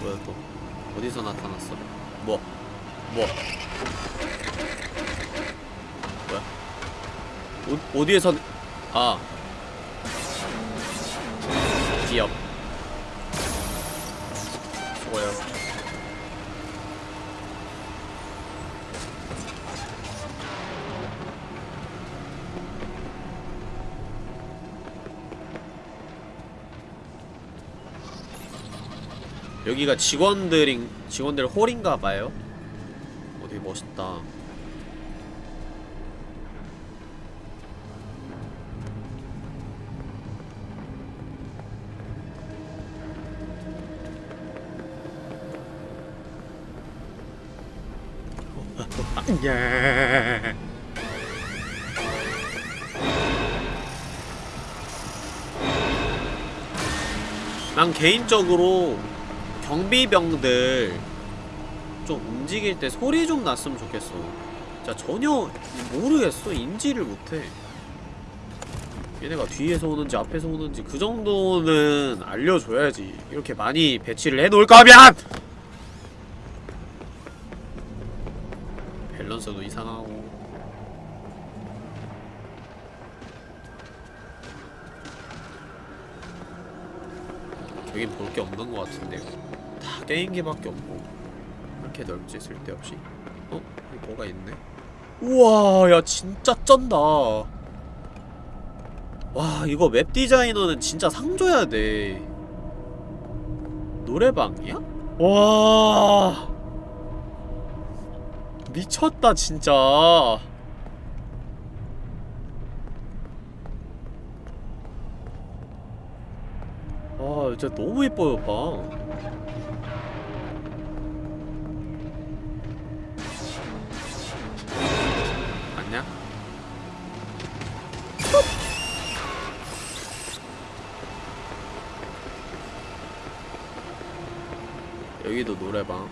뭐야 또 어디서 나타났어? 뭐? 뭐? 뭐야? 어, 어디에서 아 기업 수고요 여기가 직원들인 직원들 홀인가봐요 어 되게 멋있다 예. 난 개인적으로 경비병들 좀 움직일 때 소리 좀 났으면 좋겠어. 진짜 전혀 모르겠어. 인지를 못해. 얘네가 뒤에서 오는지 앞에서 오는지 그 정도는 알려줘야지. 이렇게 많이 배치를 해놓을 거면! 밸런스도 이상하고. 여긴 볼 게 없는 것 같은데요. 다 게임기밖에 없고. 이렇게 넓지 쓸데없이. 어? 여기 뭐가 있네? 우와, 야 진짜 쩐다. 와, 이거 맵 디자이너는 진짜 상 줘야 돼. 노래방이야? 와. 미쳤다 진짜. 아, 진짜 너무 예뻐요, 방. 노래방.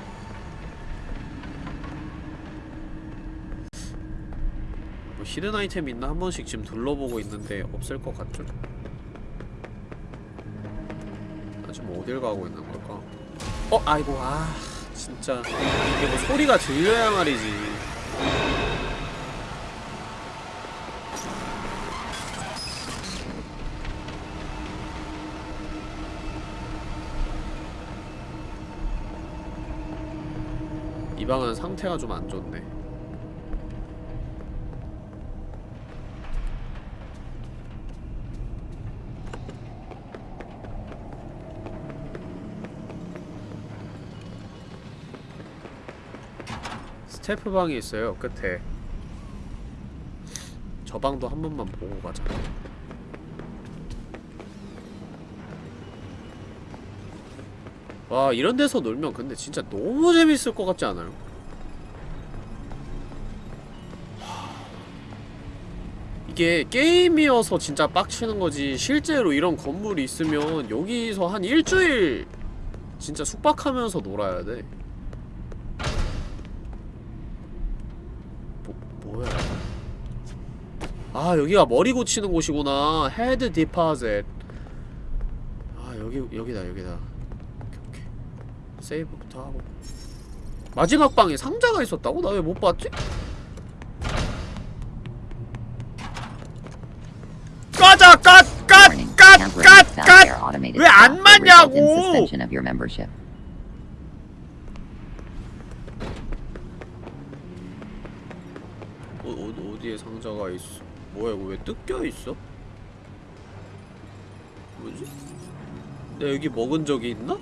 뭐 히든 아이템 있나 한 번씩 지금 둘러보고 있는데 없을 것 같죠? 나 지금 어딜 가고 있는 걸까? 어, 아이고, 아, 진짜 이게 뭐 소리가 들려야 말이지. 이 방은 상태가 좀 안 좋네. 스태프 방이 있어요 끝에. 저 방도 한 번만 보고 가자. 와 이런 데서 놀면 근데 진짜 너무 재밌을 것 같지 않아요? 이게 게임이어서 진짜 빡치는 거지 실제로 이런 건물이 있으면 여기서 한 일주일 진짜 숙박하면서 놀아야 돼. 뭐, 뭐야? 아 여기가 머리 고치는 곳이구나. 헤드 디파젯 아 여기 여기다 여기다 세이브부터 하고 마지막 방에 상자가 있었다고? 나 왜 못 봤지? 까자 깠깠깠깠 automated 왜안 staff will result in 맞냐고. 어, 어, 어디에 상자가 있어 뭐야 이거 왜 뜯겨 있어? 뭐지? 내가 여기 먹은 적이 있나?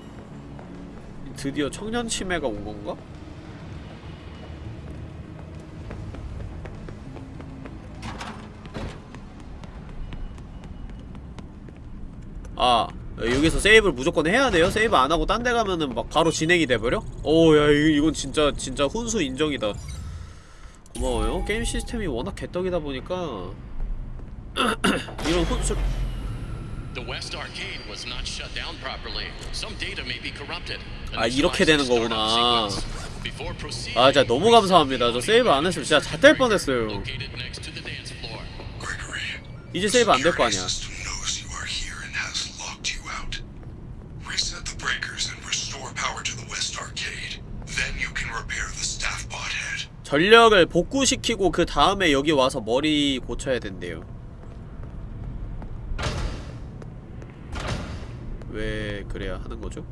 드디어 청년 치매가 온 건가? 아 여기서 세이브를 무조건 해야 돼요? 세이브 안 하고 딴 데 가면은 막 바로 진행이 돼버려? 오야 이건 진짜 진짜 훈수 인정이다 고마워요 게임 시스템이 워낙 개떡이다 보니까 이런 훈수 아, 이렇게 되는 거구나. 아 진짜 너무 감사합니다 저 세이브 안 했으면 진짜 잣될 뻔했어요 이제 세이브 안 될 거 아니야. 전력을 복구시키고 그 다음에 여기 와서 머리 고쳐야 된대요 왜 그래야 하는 거죠?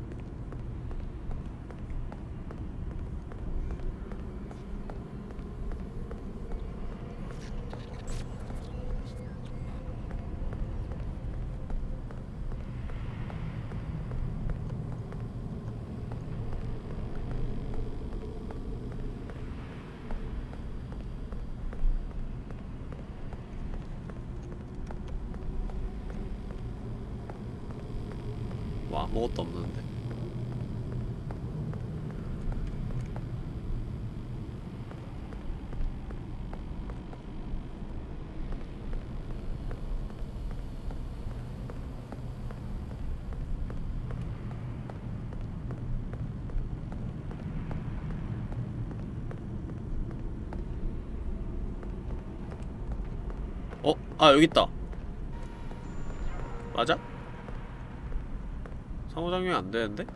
뭐 아무것도 없는데 어? 아 여기 있다 맞아? 상호작용이 안 되는데?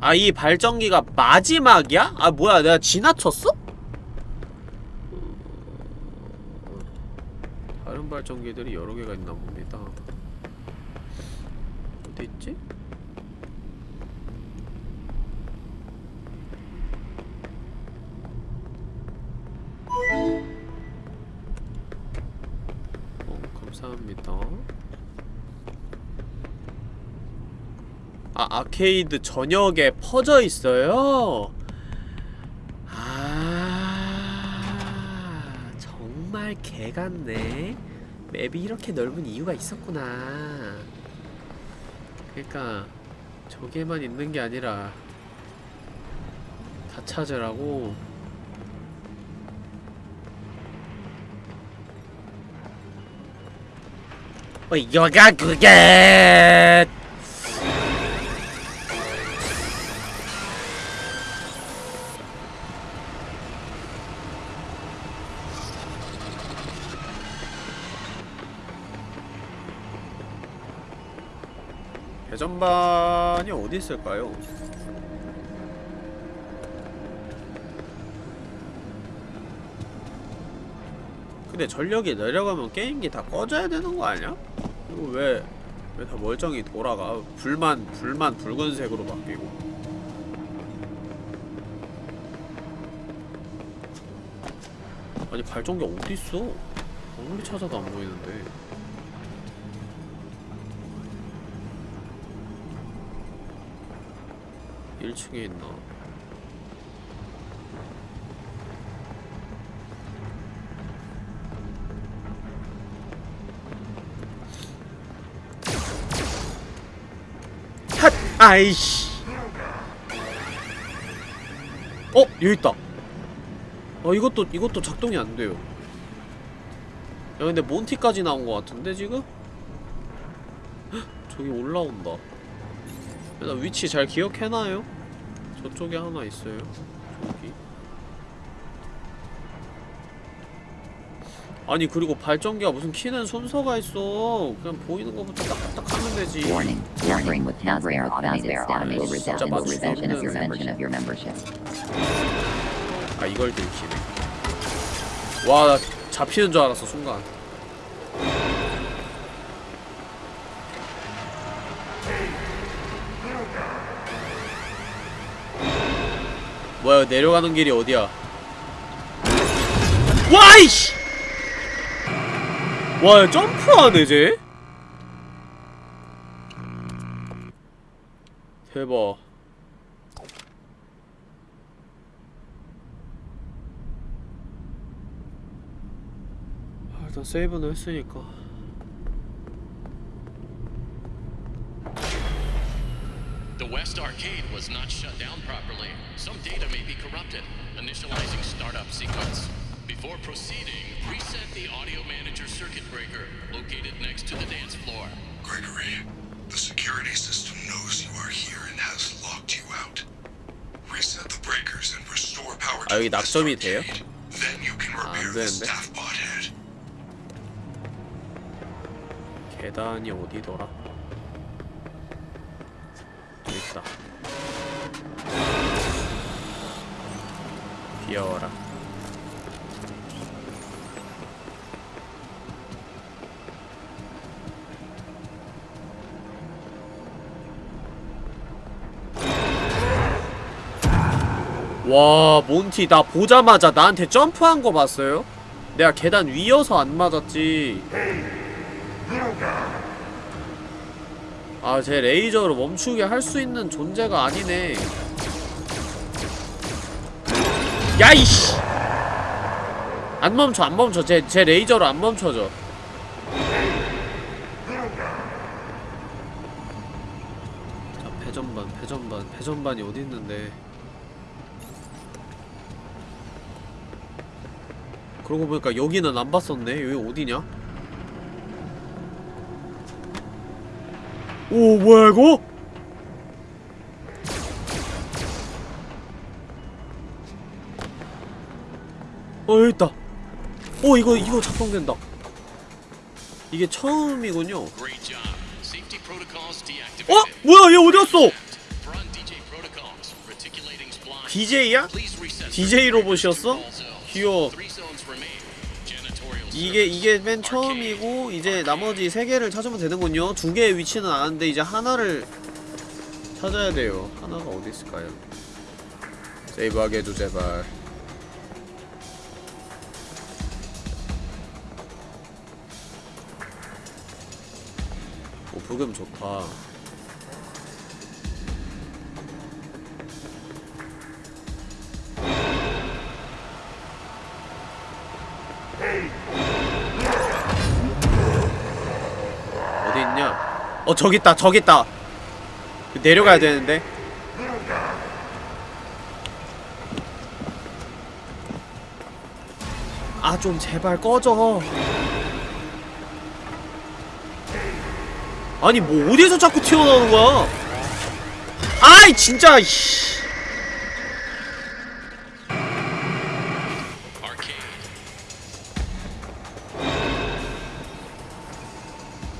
아 이 발전기가 마지막이야? 아 뭐야 내가 지나쳤어? 다른 발전기들이 여러 개가 있나 봅니다 어디 있지? 어, 감사합니다. 아, 아케이드 전역에 퍼져 있어요? 아, 정말 개 같네. 맵이 이렇게 넓은 이유가 있었구나. 그니까, 저기에만 있는 게 아니라, 다 찾으라고. 어, 여가 그게! 배전반이 어디 있을까요? 근데 전력이 내려가면 게임기 다 꺼져야 되는 거 아니야? 이거 왜, 왜 다 멀쩡히 돌아가? 불만, 불만 붉은색으로 바뀌고. 아니, 발전기 어딨어? 아무리 찾아도 안 보이는데. 일층에 있나? 핫! 아이씨! 어? 여기 있다! 어 이것도 이것도 작동이 안 돼요. 야 근데 몬티까지 나온 것 같은데 지금? 헉, 저기 올라온다. 나 위치 잘 기억해놔요. 저쪽에 하나 있어요. 저기. 아니 그리고 발전기가 무슨 키는 순서가 있어. 그냥 보이는 거부터 딱딱 하면 되지. 진짜 맞출 수 suspension of your 없는. 아 이걸 들키네. 와, 나 잡히는 줄 알았어 순간. 야 내려가는 길이 어디야? 와이씨! 와 야, 점프하네 쟤? 대박. 아, 일단 세이브는 했으니까. was not shut down properly. Some data may be corrupted. Initializing startup sequence. Before proceeding, reset the audio manager circuit breaker located next to the dance floor. Gregory, the security system knows you are here and has locked you out. Reset the breakers and restore power to 아, 여기 the West 낙점이 돼요? Arcade. Then you can 아, 안 repair the 되는데? staff bot head. 계단이 어디더라? 귀여워라. 와, 몬티 나 보자마자 나한테 점프한 거 봤어요? 내가 계단 위여서 안 맞았지. 아, 제 레이저로 멈추게 할 수 있는 존재가 아니네. 야, 이씨! 안 멈춰, 안 멈춰. 제, 제 레이저로 안 멈춰져. 자, 배전반, 배전반, 배전반이 어디 있는데. 그러고 보니까 여기는 안 봤었네. 여기 어디냐? 오 뭐야 이거? 어 여기 있다 어 이거 이거 작동된다 이게 처음이군요 어? 뭐야 얘 어디갔어? DJ. DJ야? DJ 로봇이었어? 귀여워 이게 이게 맨 처음이고 이제. 나머지 세 개를 찾으면 되는군요 두 개의 위치는 아는데 이제 하나를 찾아야 돼요 하나가 어디 있을까요? 세이브하게 해줘 제발 오 부금 좋다. 어디 있냐? 어 저기 있다 저기 있다. 내려가야 되는데. 아 좀 제발 꺼져 아니 뭐 어디에서 자꾸 튀어나오는 거야 아이 진짜 씨. Arcade.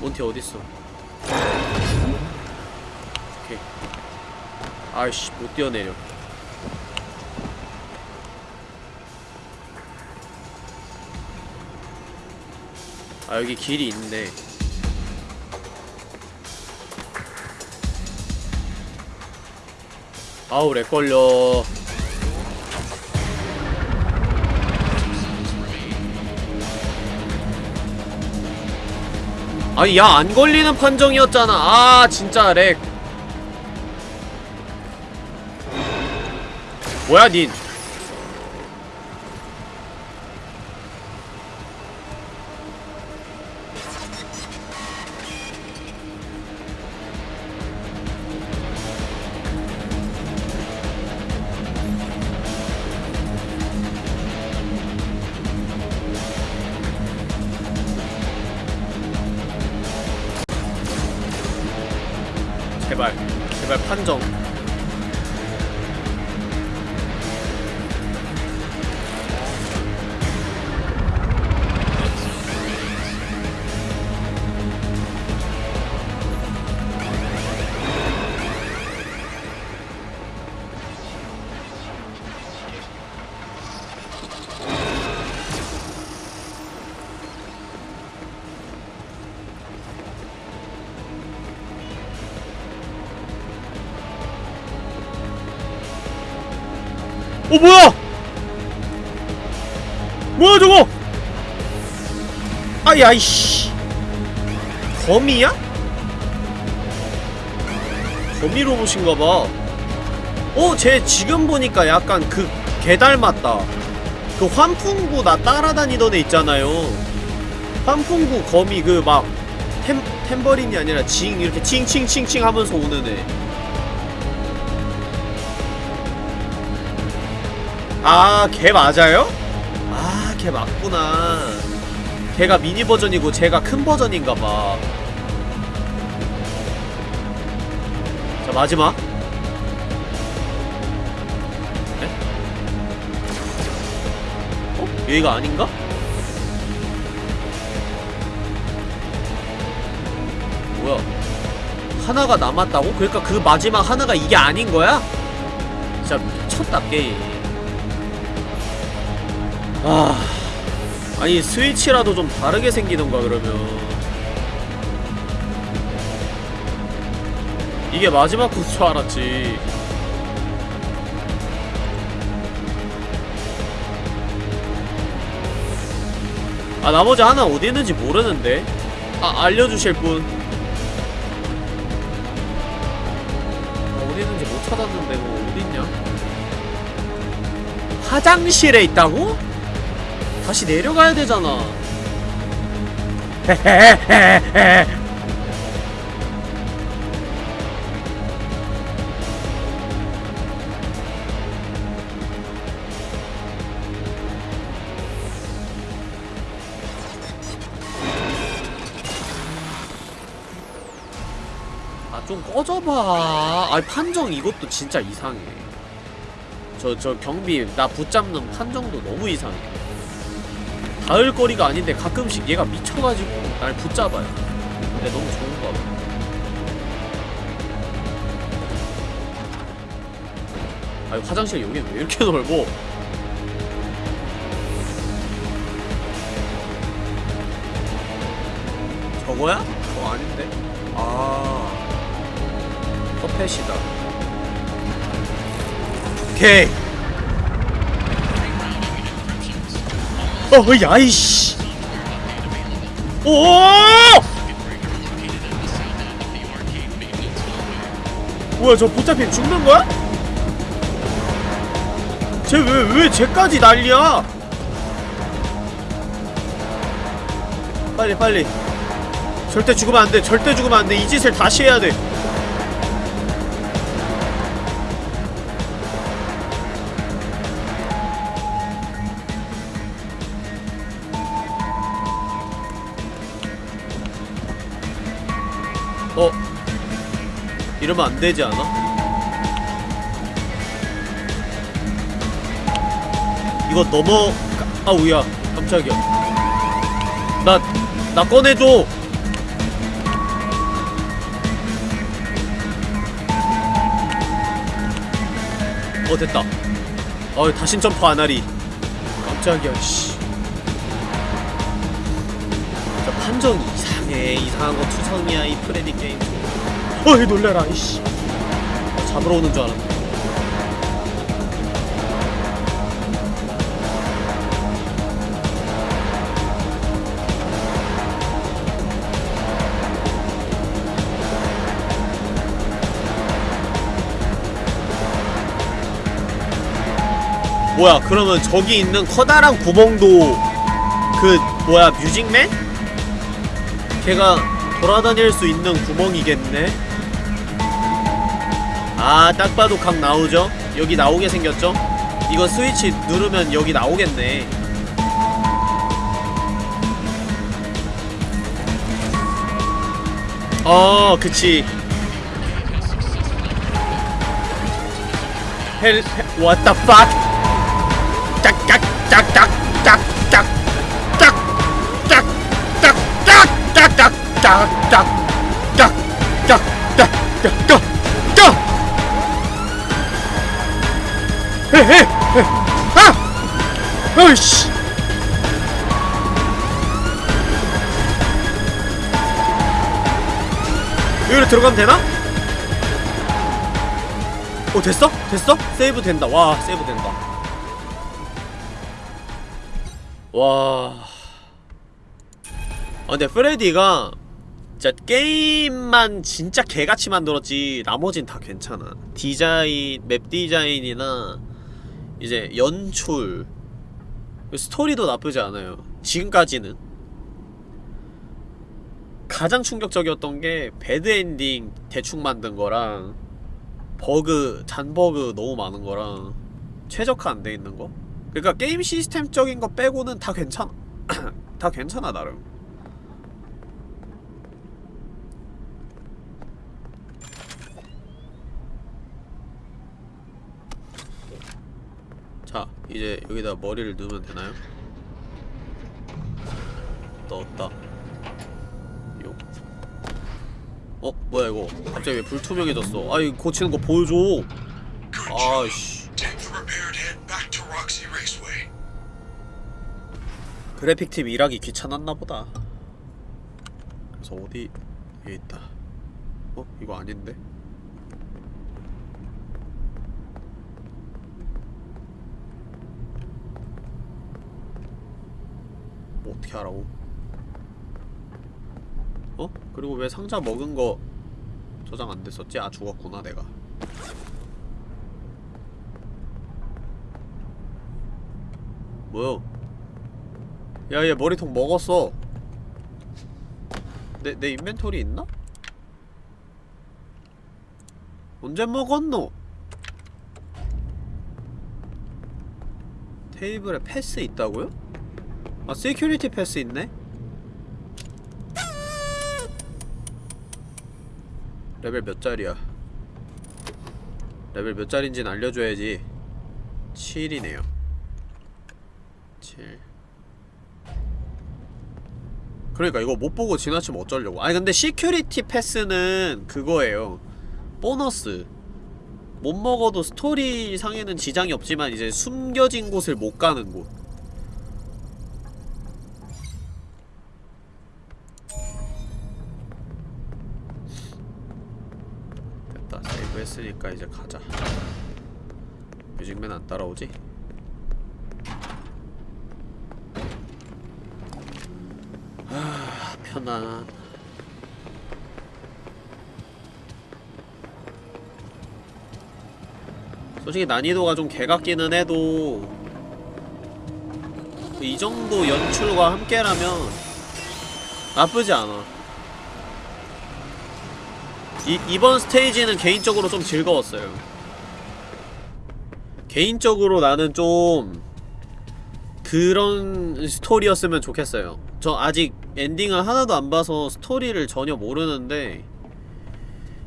몬티 어딨어 오케이 아이씨 못 뛰어내려 아 여기 길이 있네 아우 렉 걸려. 아니 야 안 걸리는 판정이었잖아. 아 진짜 렉. 뭐야 닌 아야 이씨 거미야? 거미 로봇인가봐 어? 쟤 지금 보니까 약간 그 개 닮았다 그 환풍구 나 따라다니던 애 있잖아요 환풍구 거미 그 막 템버린이 아니라 징 이렇게 칭칭칭칭 하면서 오는 애 아, 걔 맞아요? 아, 걔 맞구나. 걔가 미니 버전이고 제가 큰 버전인가봐. 자, 마지막. 네? 어? 여기가 아닌가? 뭐야? 하나가 남았다고? 그러니까 그 마지막 하나가 이게 아닌 거야? 진짜 미쳤다, 게임. 아 아니 스위치라도 좀 다르게 생기던가 그러면. 이게 마지막 코스 줄 알았지. 아 나머지 하나 어디 있는지 모르는데? 아 알려주실 분. 아, 어디 있는지 못 찾았는데 뭐 어디 있냐? 화장실에 있다고? 다시 내려가야 되잖아. 아 좀 꺼져봐. 아 판정 이것도 진짜 이상해. 저, 저 경비 나 붙잡는 판정도 너무 이상해. 닿을 거리가 아닌데 가끔씩 얘가 미쳐가지고 날 붙잡아요. 근데 너무 좋은가 봐 아니 화장실 여긴 왜 이렇게 넓어? 저거야? 저거 아닌데? 아. 퍼펫이다. 오케이. 어, 야이씨. 오! 뭐야, 저 붙잡히 죽는 거야? 쟤 왜, 왜 쟤까지 난리야? 빨리, 빨리. 절대 죽으면 안 돼. 절대 죽으면 안 돼. 이 짓을 다시 해야 돼. 하면 안 되지 않아? 이거 넘어... 아우야. 깜짝이야. 나... 나 꺼내줘! 어 됐다. 어 다신 점프 안하리. 깜짝이야 씨. 판정이 이상해. 이상한 거 투성이야 이 프레디 게임. 어이 놀래라 이씨 잡으러 오는 줄 알았네 뭐야 그러면 저기 있는 커다란 구멍도 그 뭐야 뮤직맨? 걔가 돌아다닐 수 있는 구멍이겠네? 아 딱 봐도 각 나오죠? 여기 나오게 생겼죠? 이거 스위치 누르면 여기 나오겠네 어 그치 헬.. 헬 what the fuck 짝짝짝짝짝짝짝짝짝짝짝짝짝짝짝짝 에이, 에이. 아! 어이씨! 여기로 들어가면 되나? 어, 됐어? 됐어? 세이브 된다 와 세이브 된다 와... 아 근데 프레디가 진짜 게임만 진짜 개같이 만들었지 나머진 다 괜찮아 디자인, map 디자인이나 이제 연출. 스토리도 나쁘지 않아요. 지금까지는. 가장 충격적이었던 게 bad ending 대충 만든 거랑 버그, 잔버그 너무 많은 거랑 최적화 안 돼 있는 거? 그러니까 게임 시스템적인 거 빼고는 다 괜찮아 다 괜찮아 나름 자 이제 여기다 머리를 넣으면 되나요? 넣었다 요. 어? 뭐야 이거 갑자기 왜 불투명해졌어 아이 고치는 거 보여줘. 아이씨. 그래픽팀 일하기 귀찮았나 보다 그래서 어디 에 있다 어? 이거 아닌데? 뭐 어떻게 하라고? 어? 그리고 왜 상자 먹은 거 저장 안 됐었지? 아 죽었구나 내가 뭐요? 야, 얘 머리통 먹었어. 내, 내 인벤토리 있나? 언제 먹었노? 테이블에 패스 있다고요? 아, security pass 있네? 레벨 몇 짜리야? 레벨 몇 짜리인지는 알려줘야지. 7이네요. 7 그러니까 이거 못보고 지나치면 어쩌려고? 아니 근데 security pass는 그거예요. 보너스. 못 먹어도 스토리 상에는 지장이 없지만 이제 숨겨진 곳을 못 가는 곳 했으니까 이제 가자. 뮤직맨 안 따라오지? 아 편안. 솔직히 난이도가 좀 개같기는 해도 이 정도 연출과 함께라면 나쁘지 않아 이, 이번 스테이지는 개인적으로 좀 즐거웠어요. 개인적으로 나는 좀 그런 스토리였으면 좋겠어요. 저 아직 엔딩을 하나도 안 봐서 스토리를 전혀 모르는데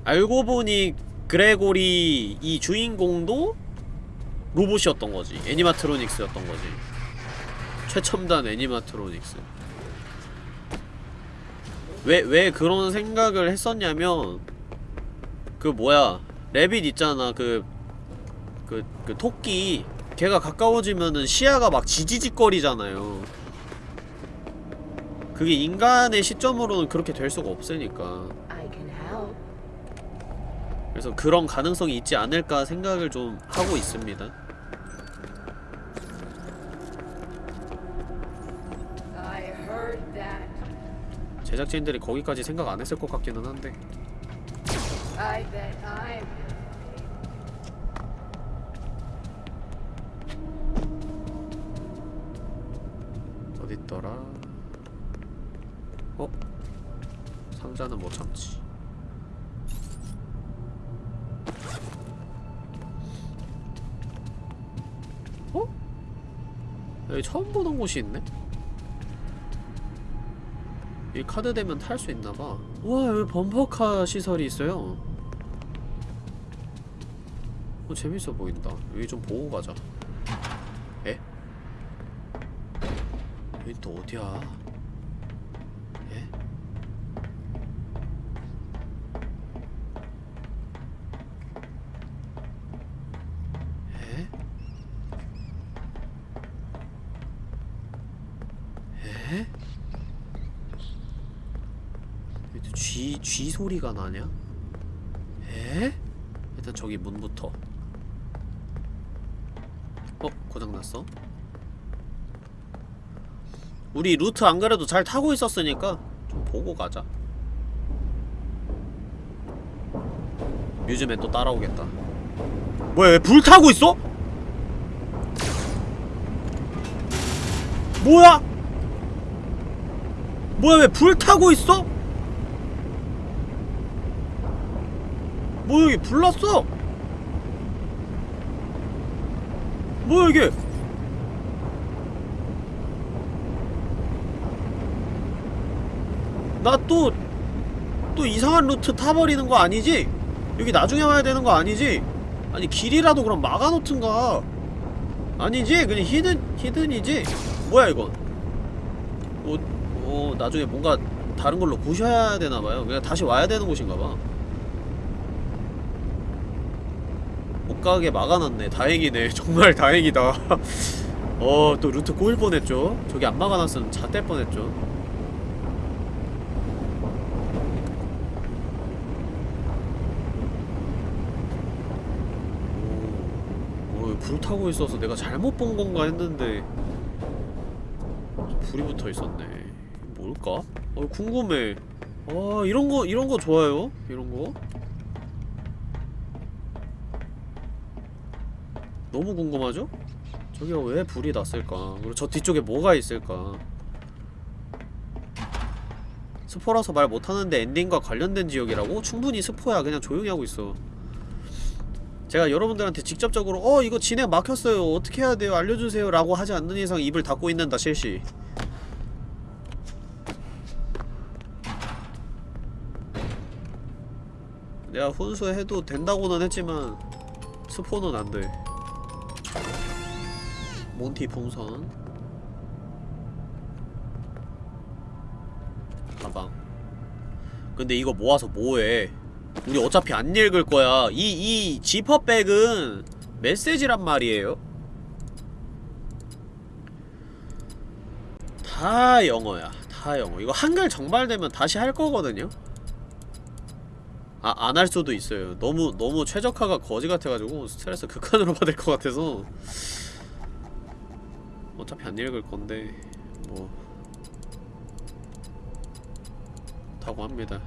알고 보니 그레고리 이 주인공도 로봇이었던 거지. 애니마트로닉스였던 거지. 최첨단 애니마트로닉스. 왜, 왜 그런 생각을 했었냐면 그 뭐야 레빗 있잖아. 그 그, 그 토끼. 걔가 가까워지면은 시야가 막 지지직거리잖아요. 그게 인간의 시점으로는 그렇게 될 수가 없으니까. 그래서 그런 가능성이 있지 않을까 생각을 좀 하고 있습니다. 제작진들이 거기까지 생각 안 했을 것 같기는 한데 I bet I'm. 어딨더라 어? 상자는 못 참지 어? 여기 처음 보던 곳이 있네? 이 카드 되면 탈 수 있나봐 와 여기 범퍼카 시설이 있어요 어 재밌어 보인다 여기 좀 보고 가자 에? 여기 또 어디야? 에? 에? 에? 여기 또 쥐, 쥐 소리가 나냐? 에? 일단 저기 문부터 어? 고장났어? 우리 루트 안 그래도 잘 타고 있었으니까 좀 보고 가자 요즘에 또 따라오겠다 뭐야 왜 불 타고 있어? 뭐야? 뭐야 왜 불 타고 있어? 뭐야 여기 불났어? 뭐야 이게 나 또 또 이상한 루트 타버리는 거 아니지? 여기 나중에 와야 되는 거 아니지? 아니 길이라도 그럼 막아놓든가 아니지? 그냥 히든, 히든이지? 뭐야 이건 어, 어 나중에 뭔가 다른 걸로 부셔야 되나봐요 그냥 다시 와야 되는 곳인가봐 못 가게 막아놨네 다행이네 정말 다행이다 어 또 루트 꼬일 뻔했죠 저기 안 막아놨으면 잣될 뻔했죠 오, 오, 불 타고 있어서 내가 잘못 본 건가 했는데 불이 붙어 있었네. 뭘까? 어, 궁금해. 아, 이런 거, 이런 거 좋아요. 이런 거. 너무 궁금하죠? 저기가 왜 불이 났을까? 그리고 저 뒤쪽에 뭐가 있을까? 스포라서 말 못하는데 엔딩과 관련된 지역이라고? 충분히 스포야. 그냥 조용히 하고 있어. 제가 여러분들한테 직접적으로 어 이거 진행 막혔어요. 어떻게 해야 돼요? 알려주세요. 라고 하지 않는 이상 입을 닫고 있는다 실시. 내가 혼수해도 된다고는 했지만 스포는 안돼. 몬티 풍선. 가방 근데 이거 모아서 뭐해? 우리 어차피 안 읽을 거야. 이, 이 지퍼백은 메시지란 말이에요. 다 영어야. 다 영어. 이거 한글 정발되면 다시 할 거거든요. 아, 안 할 수도 있어요. 너무, 너무 최적화가 거지 같아가지고 스트레스 극한으로 받을 것 같아서. 어차피 안 읽을 건데 뭐 다고 합니다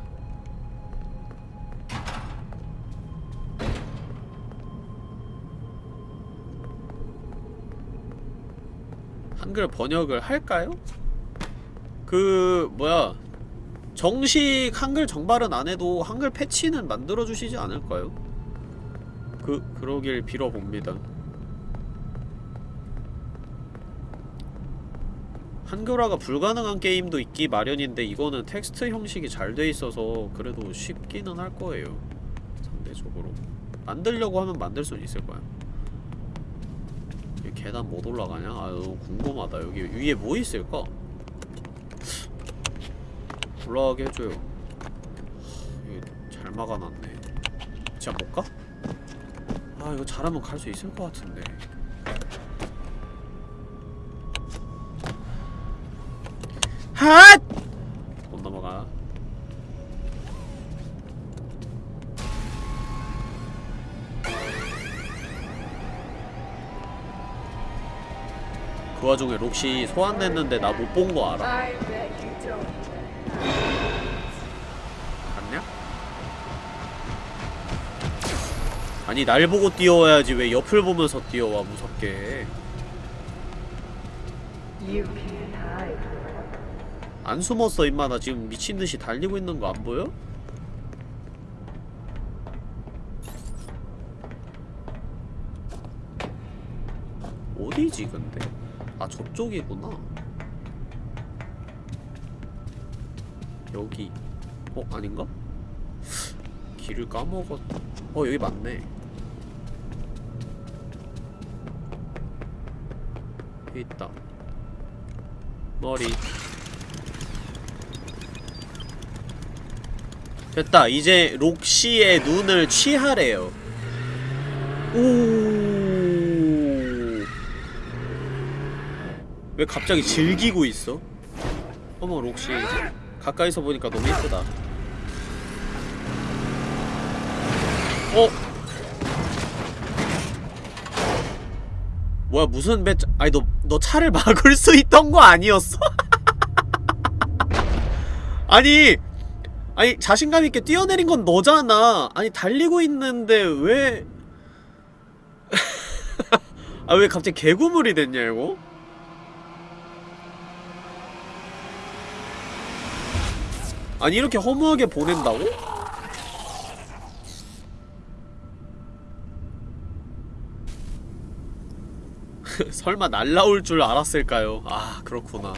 한글 번역을 할까요? 그 뭐야 정식 한글 정발은 안해도 한글 패치는 만들어주시지 않을까요? 그 그러길 빌어봅니다 한글화가 불가능한 게임도 있기 마련인데 이거는 텍스트 형식이 잘 돼있어서 그래도 쉽기는 할 거예요. 상대적으로. 만들려고 하면 만들 수는 있을 거야. 계단 못 올라가냐? 아 너무 궁금하다. 여기 위에 뭐 있을까? 올라가게 해줘요. 잘 막아놨네. 진짜 못 가? 아 이거 잘하면 갈 수 있을 것 같은데. 핫! 못 넘어가 그 와중에 록시 소환됐는데 나 못 본 거 알아 갔냐? 아니 날 보고 뛰어와야지 왜 옆을 보면서 뛰어와 무섭게 안 숨었어 임마 나 지금 미친듯이 달리고 있는 거 안 보여? 어디지 근데? 아 저쪽이구나 여기 어? 아닌가? 길을 까먹었... 어 여기 맞네 여기 있다 머리 됐다 이제 록시의 눈을 취하래요 오왜 갑자기 즐기고 있어? 어머 록시 가까이서 보니까 너무 예쁘다 어? 뭐야 무슨 배 아니 너, 너 차를 막을 수 있던 거 아니었어? 아니 아니 자신감 있게 뛰어내린 건 너잖아 아니 달리고 있는데 왜 아왜 아, 갑자기 개구물이 됐냐 이거? 아니 이렇게 허무하게 보낸다고? 설마 날라올 줄 알았을까요? 아 그렇구나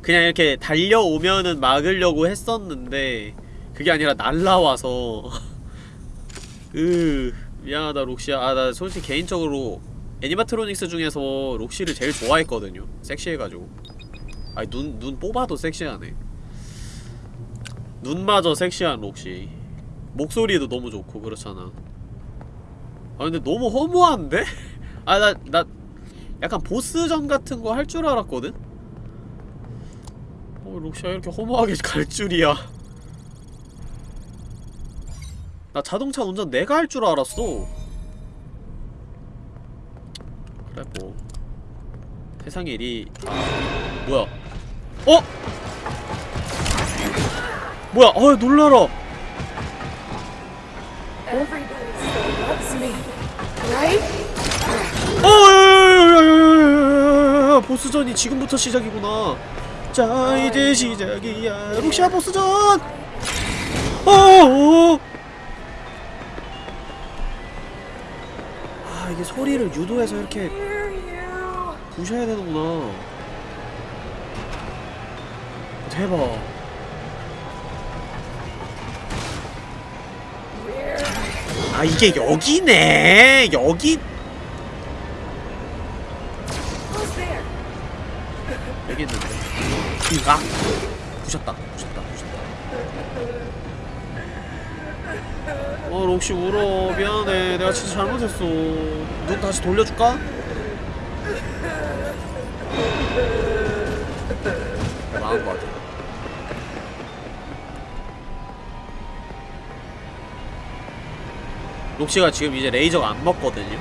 그냥 이렇게 달려오면은 막으려고 했었는데 그게 아니라 날라와서. 으 미안하다 록시야. 아 나 솔직히 개인적으로 애니마트로닉스 중에서 록시를 제일 좋아했거든요. 섹시해가지고. 아니 눈, 눈 뽑아도 섹시하네. 눈마저 섹시한 록시. 목소리도 너무 좋고 그렇잖아. 아 근데 너무 허무한데? 아 나 나 약간 보스전 같은 거 할 줄 알았거든? 어 록시야 이렇게 허무하게 갈 줄이야. 나 자동차 운전 내가 할 줄 알았어 그래 뭐 세상 일이 아, 뭐야 어? 뭐야 어 놀라라 어 보스전이 지금부터 시작이구나 자 이제 시작이야 룩시아 보스전 어어 게 소리를 유도해서 이렇게. 부셔야 되는구나. 대박. 아 이게 여기네. 여기? 여기 있는데. 아 부셨다 어 록시 울어. 미안해 내가 진짜 잘못했어. 눈 다시 돌려줄까? 나은 것 같아. 록시가 지금 이제 레이저가 안 먹거든요.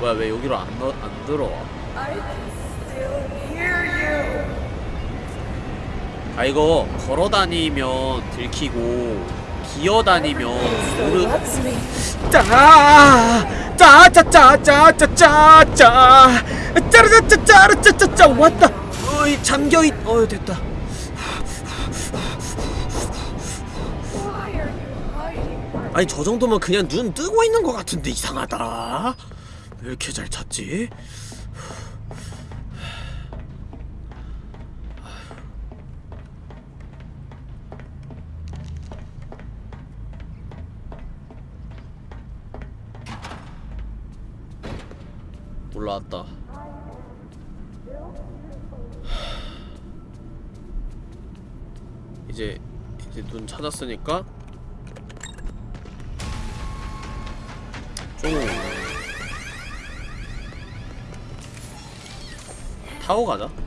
뭐야 왜 여기로 안, 넣, 안 들어와 아 이거 걸어다니면 들키고 기어다니면 모르... 짜짜짜짜짜짜짜 아, 짜르짜짜짜르짜짜짜. 왔다. 어이 잠겨있 어이 됐다. 아니 저 정도면 그냥 눈 뜨고 있는 것 같은데 이상하다. 왜 이렇게 잘 찾지? 올라왔다. 이제 이제 눈 찾았으니까. 좀 타고 가자.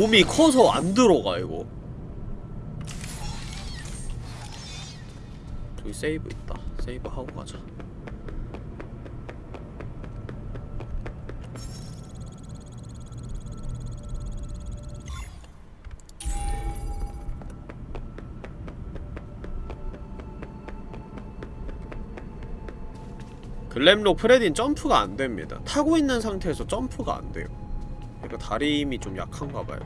몸이 커서 안 들어가 이거. 저기 세이브 있다. 세이브 하고 가자. 글램록 프레딘 점프가 안 됩니다. 타고 있는 상태에서 점프가 안 돼요. 그러니까 다리 힘이 좀 약한가 봐요.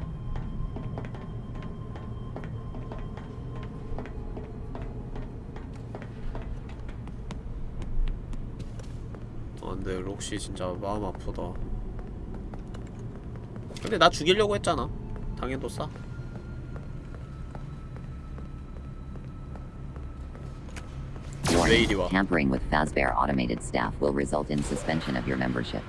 아 근데 록시 진짜 마음 아프다. 근데 나 죽이려고 했잖아. 당연히 싸. Tampering with Fazbear automated staff will result in suspension of your membership.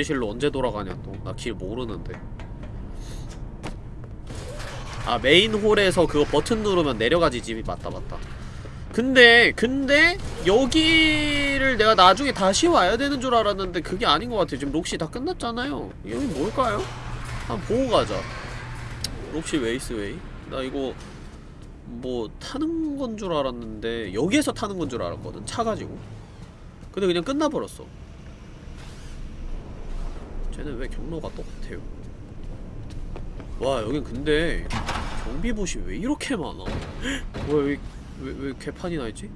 정비실로 언제 돌아가냐 또. 나 길 모르는데. 아 main hall에서 그거 버튼 누르면 내려가지 집이. 맞다 맞다. 근데 근데 여기를 내가 나중에 다시 와야 되는 줄 알았는데 그게 아닌 것 같아요 지금 록시 다 끝났잖아요. 여기 뭘까요? 한번 보고 가자. Roxy Raceway. 나 이거 뭐 타는 건 줄 알았는데 여기에서 타는 건 줄 알았거든 차 가지고. 근데 그냥 끝나버렸어 쟤는 왜 경로가 똑같아요? 와 여긴 근데 경비봇이 왜 이렇게 많아? 여기 왜, 왜 개판이 나있지?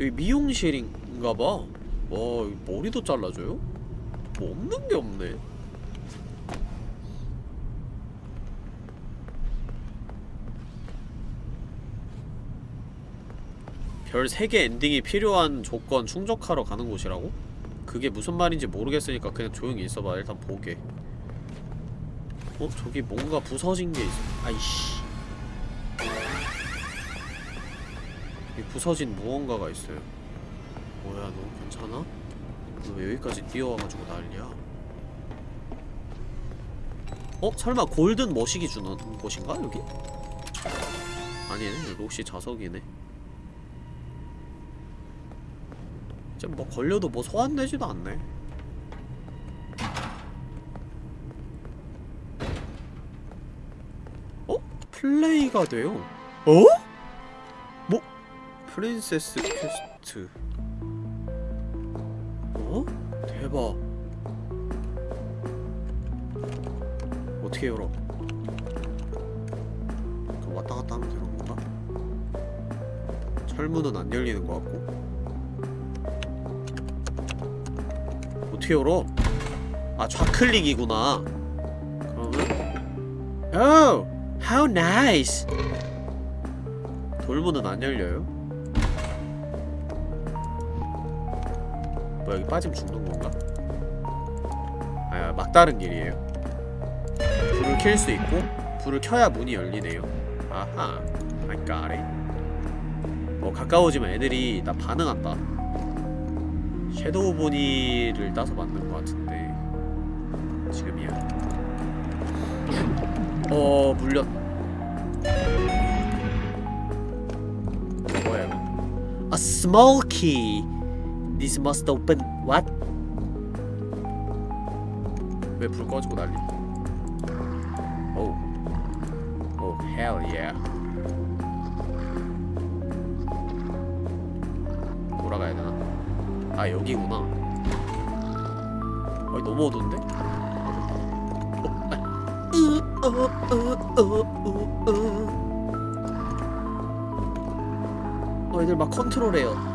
여기 미용실인가봐 와 머리도 잘라줘요? 뭐 없는 게 없네 별 3개 엔딩이 필요한 조건 충족하러 가는 곳이라고? 그게 무슨 말인지 모르겠으니까 그냥 조용히 있어봐 일단 보게 어? 저기 뭔가 부서진 게 있어 아이씨 이 부서진 무언가가 있어요 뭐야 너 괜찮아? 너왜 여기까지 뛰어와가지고 난리야 어? 설마 골든 머시기 주는 곳인가 여기? 아니네 록시 좌석이네 이제 뭐 걸려도 뭐 소환되지도 않네 어? 플레이가 돼요 어? 뭐? Princess Quest 어? 대박 어떻게 열어? 그 왔다 갔다 하면 되는 건가? 철문은 안 열리는 것 같고 어떻게 열어? 아 좌클릭이구나. 그러면? Oh, how nice. 돌문은 안 열려요? 뭐 여기 빠지면 죽는 건가? 아 막다른 길이에요. 불을 켤 수 있고 불을 켜야 문이 열리네요. 아하 I got it. 뭐 가까워지면 애들이 나 반응한다 섀도우 보니를 따서 만든 것 같은데 지금이야. 어 물렸. 뭐야 A small key. This must open. What? 왜 불 꺼지고 난리 아 여기구나 어이 너무 어두운데? 어, 애들 막 컨트롤해요.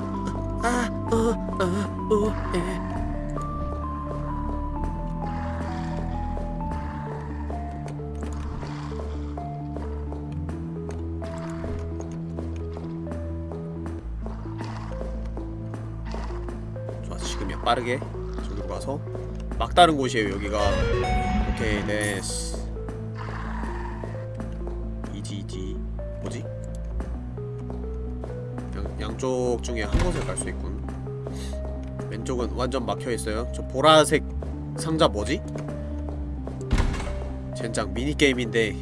막다른 곳이에요, 여기가. 오케이, 네스. 이지 이지 뭐지? 양, 양쪽 중에 한 곳에 갈 수 있군 왼쪽은 완전 막혀있어요 저 보라색 상자 뭐지? 젠장 미니게임인데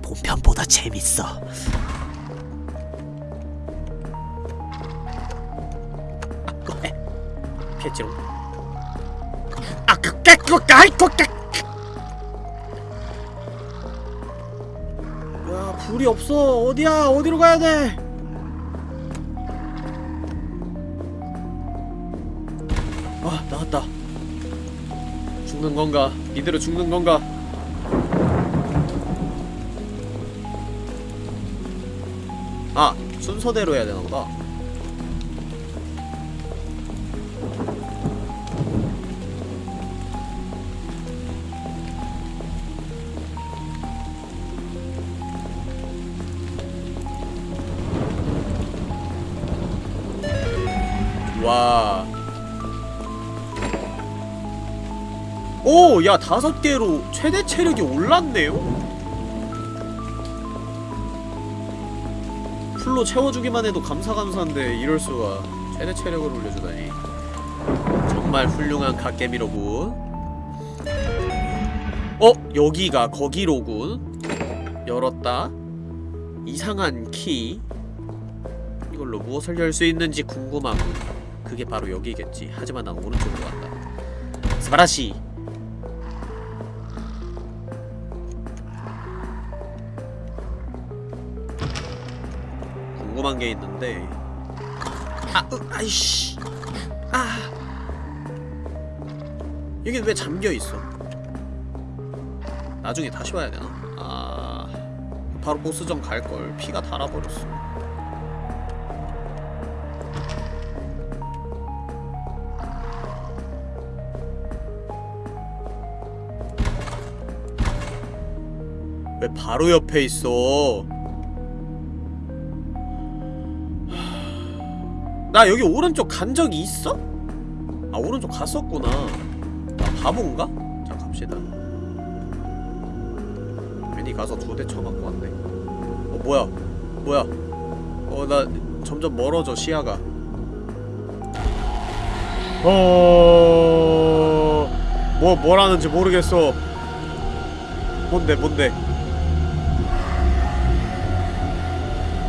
본편보다 재밌어 아, 피했지롱 야 불이 없어. 어디야? 어디로 가야 돼? 아 나왔다. 죽는 건가? 이대로 죽는 건가? 아 순서대로 해야 되나 보다 야, 다섯 개로 최대 체력이 올랐네요? 풀로 채워주기만 해도 감사감사한데 이럴수가 최대 체력을 올려주다니 정말 훌륭한 갓개미로군 어? 여기가 거기로군 열었다 이상한 키 이걸로 무엇을 열 수 있는지 궁금하군 그게 바로 여기겠지. 하지만 난 오른쪽으로 간다. 스바라시. 게 있는데. 아, 으, 아이씨. 아. 여기 왜 잠겨 있어? 나중에 다시 와야 되나? 아. 바로 보스전 갈 걸. 피가 달아버렸어. 왜 바로 옆에 있어? 나 여기 오른쪽 간 적이 있어? 아 오른쪽 갔었구나. 나 바본가? 자 갑시다. 괜히 가서 두 대 쳐맞고 왔네. 어 뭐야? 뭐야? 어 나 점점 멀어져 시야가. 어... 뭐 뭐라는지 모르겠어. 뭔데 뭔데?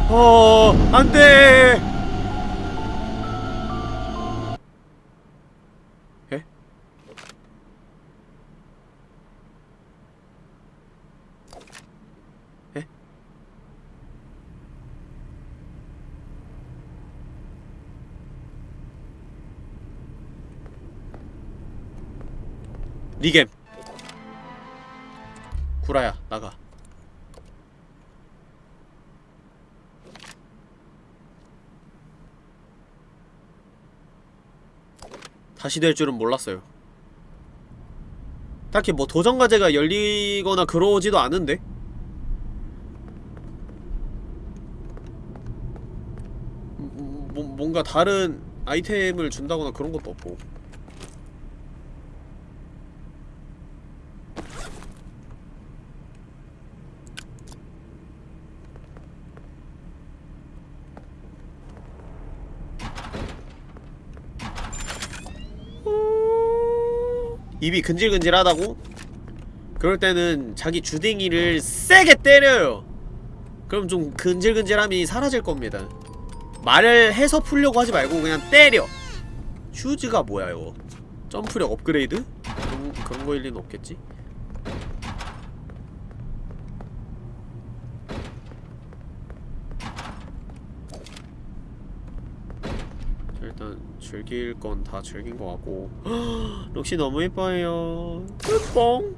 어, 안 돼! 리겜. 구라야 나가. 다시 될 줄은 몰랐어요. 딱히 뭐 도전과제가 열리거나 그러지도 않은데? 뭐, 뭐, 뭔가 다른 아이템을 준다거나 그런 것도 없고. 입이 근질근질하다고? 그럴 때는 자기 주댕이를 세게 때려요 그럼 좀 근질근질함이 사라질 겁니다 말을 해서 풀려고 하지 말고 그냥 때려 슈즈가 뭐야 이거 점프력 업그레이드? 그런, 그런 거일 리는 없겠지? 자, 일단 즐길 건 다 즐긴 것 같고. 록시 너무 예뻐요. 끝뽕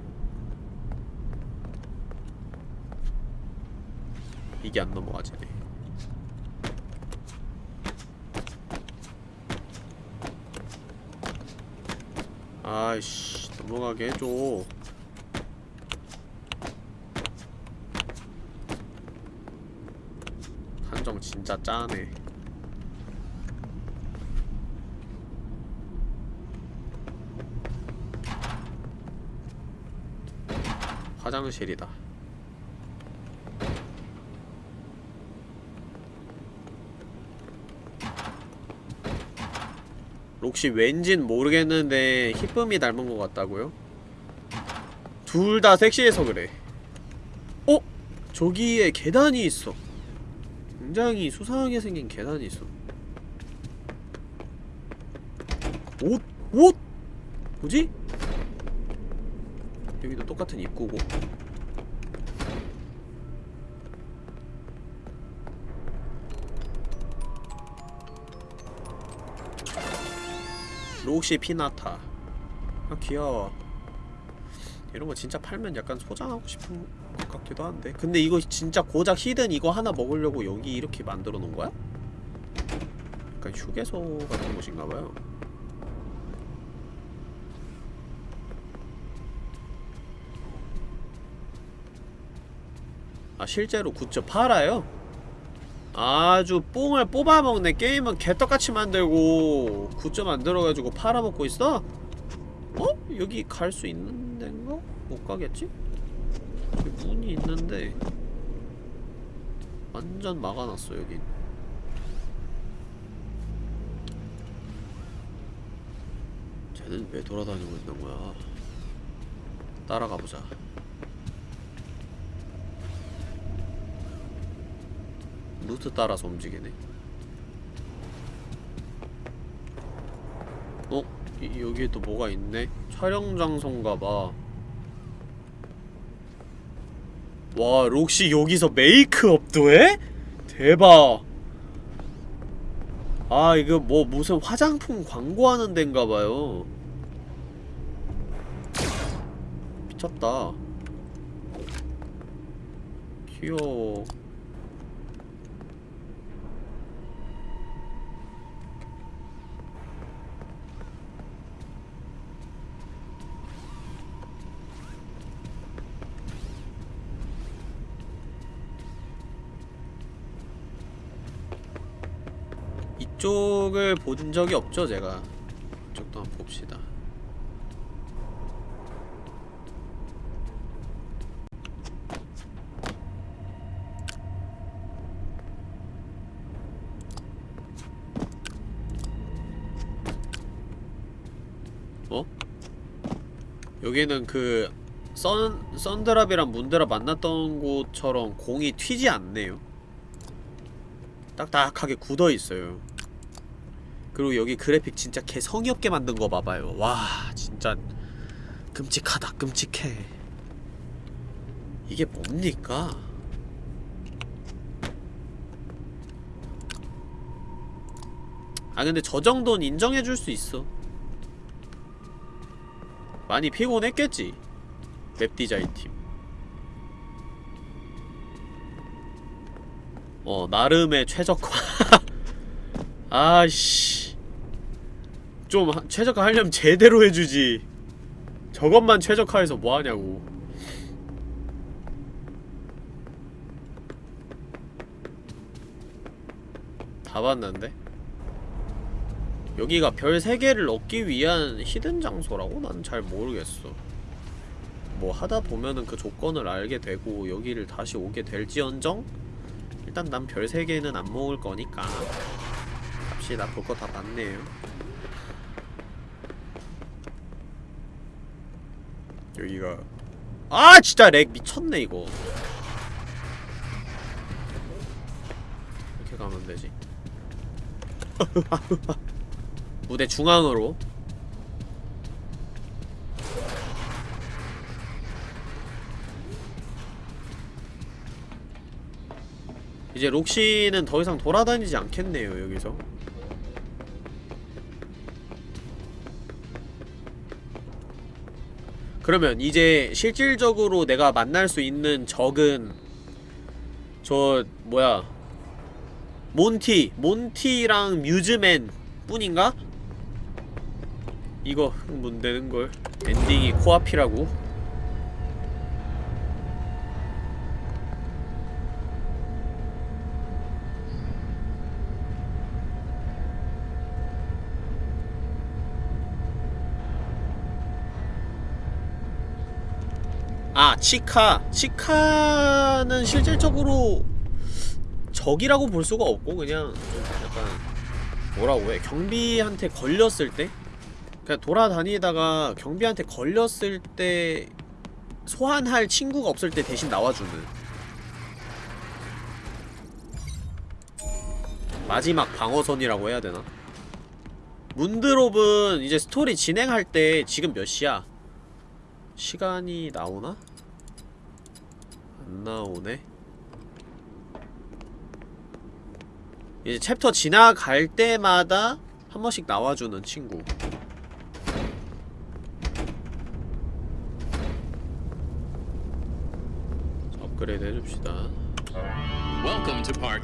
이게 안 넘어가지네 아이씨 넘어가게 해줘. 한정 진짜 짜네 화장실이다 록시 왠진 모르겠는데 히쁨이 닮은 것 같다고요? 둘 다 섹시해서 그래 어? 저기에 계단이 있어 굉장히 수상하게 생긴 계단이 있어 옷? 옷? 뭐지? 똑같은 입구고. 록시 피나타. 아 귀여워. 이런 거 진짜 팔면 약간 소장하고 싶은 것 같기도 한데. 근데 이거 진짜 고작 hidden 이거 하나 먹으려고 여기 이렇게 만들어 놓은 거야? 약간 휴게소 같은 곳인가봐요 아 실제로 굿즈 팔아요? 아주 뽕을 뽑아먹네 게임은 개떡같이 만들고 굿즈 만들어가지고 팔아먹고 있어? 어? 여기 갈 수 있는 데인가? 못 가겠지? 여기 문이 있는데 완전 막아놨어 여긴 쟤는 왜 돌아다니고 있는 거야 따라가보자 루트 따라서 움직이네 어? 이, 여기에 또 뭐가 있네? 촬영 장소인가봐 와 록시 여기서 메이크업도 해? 대박 아 이거 뭐 무슨 화장품 광고하는 데인가봐요 미쳤다 귀여워 이쪽을 본 적이 없죠 제가. 이쪽도 한번 봅시다. 어? 여기는 그 선, 선드랍이랑 문드랍 만났던 곳처럼 공이 튀지 않네요? 딱딱하게 굳어있어요 그리고 여기 그래픽 진짜 개 성의 없게 만든 거 봐봐요 와 진짜 끔찍하다 끔찍해 이게 뭡니까? 아 근데 저 정도는 인정해줄 수 있어 많이 피곤했겠지 맵 디자인 팀 어, 나름의 최적화. 아씨. 좀 하- 최적화 하려면 제대로 해주지 저것만 최적화해서 뭐하냐고 다 봤는데? 여기가 별 3개를 얻기 위한 히든 장소라고? 난 잘 모르겠어 뭐 하다 보면은 그 조건을 알게 되고 여기를 다시 오게 될지언정 일단 난 별 3개는 안 먹을 거니까 갑시다 볼거 다 봤네요. 여기가 아 진짜 렉 미쳤네 이거. 이렇게 가면 되지? 무대 중앙으로. 이제 록시는 더 이상 돌아다니지 않겠네요 여기서 그러면 이제 실질적으로 내가 만날 수 있는 적은 저 뭐야? 몬티 몬티랑 뮤즈맨 뿐인가? 이거 문되는걸? 엔딩이 코앞이라고 아 치카 치카는 실질적으로 적이라고 볼 수가 없고 그냥 좀 약간 뭐라고 해 경비한테 걸렸을 때 그냥 돌아다니다가 경비한테 걸렸을 때 소환할 친구가 없을 때 대신 나와주는 마지막 방어선이라고 해야 되나? 문드롭은 이제 스토리 진행할 때 지금 몇 시야? 시간이 나오나? 안 나오네. 이제 챕터 지나갈 때마다 한 번씩 나와주는 친구. 자, 업그레이드 해줍시다.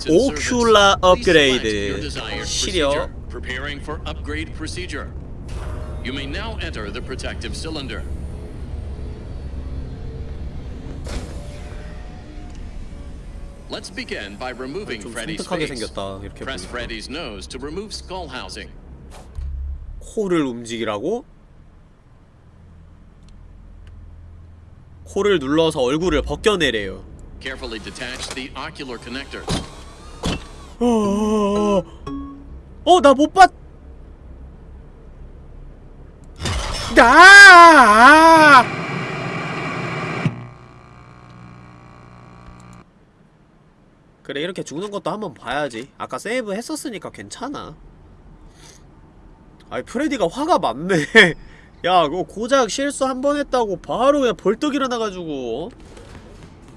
오큘라 업그레이드. 시력. procedure. Preparing for upgrade procedure. You may now enter the protective cylinder. Let's begin by removing 좀 Freddy's 섬뜩하게 face. 생겼다. 이렇게 Press 보니까. Freddy's nose to remove skull housing. 코를 움직이라고? 코를 눌러서 얼굴을 벗겨내래요. Carefully detach the ocular connectors. 어, 어, 나못 봤. 나. 그래 이렇게 죽는 것도 한번 봐야지. 아까 세이브 했었으니까 괜찮아. 아이 프레디가 화가 많네. 야, 그거 고작 실수 한 번 했다고 바로 그냥 벌떡 일어나가지고 어?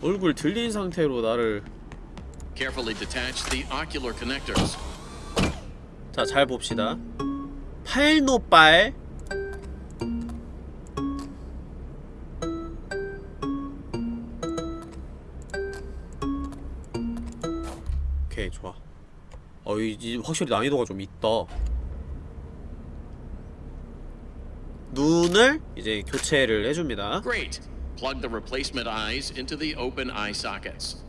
얼굴 들린 상태로 나를. 자, 잘 봅시다. 팔노빨 오케이, 좋아. 어, 이, 이 확실히 난이도가 좀 있다. 눈을 이제 교체를 해줍니다. Great. Plug the replacement eyes into the open eye sockets.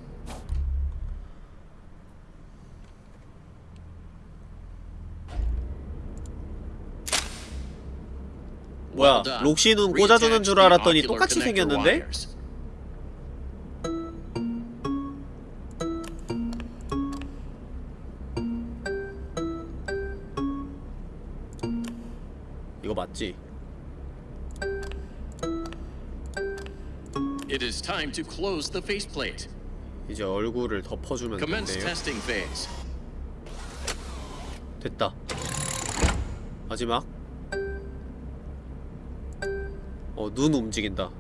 뭐야. 록시 눈 꽂아주는 줄 알았더니 똑같이 생겼는데? 맞지? It is time to close the faceplate. 이제 얼굴을 덮어주면 phase. 됐다. 마지막. 어, 눈 움직인다.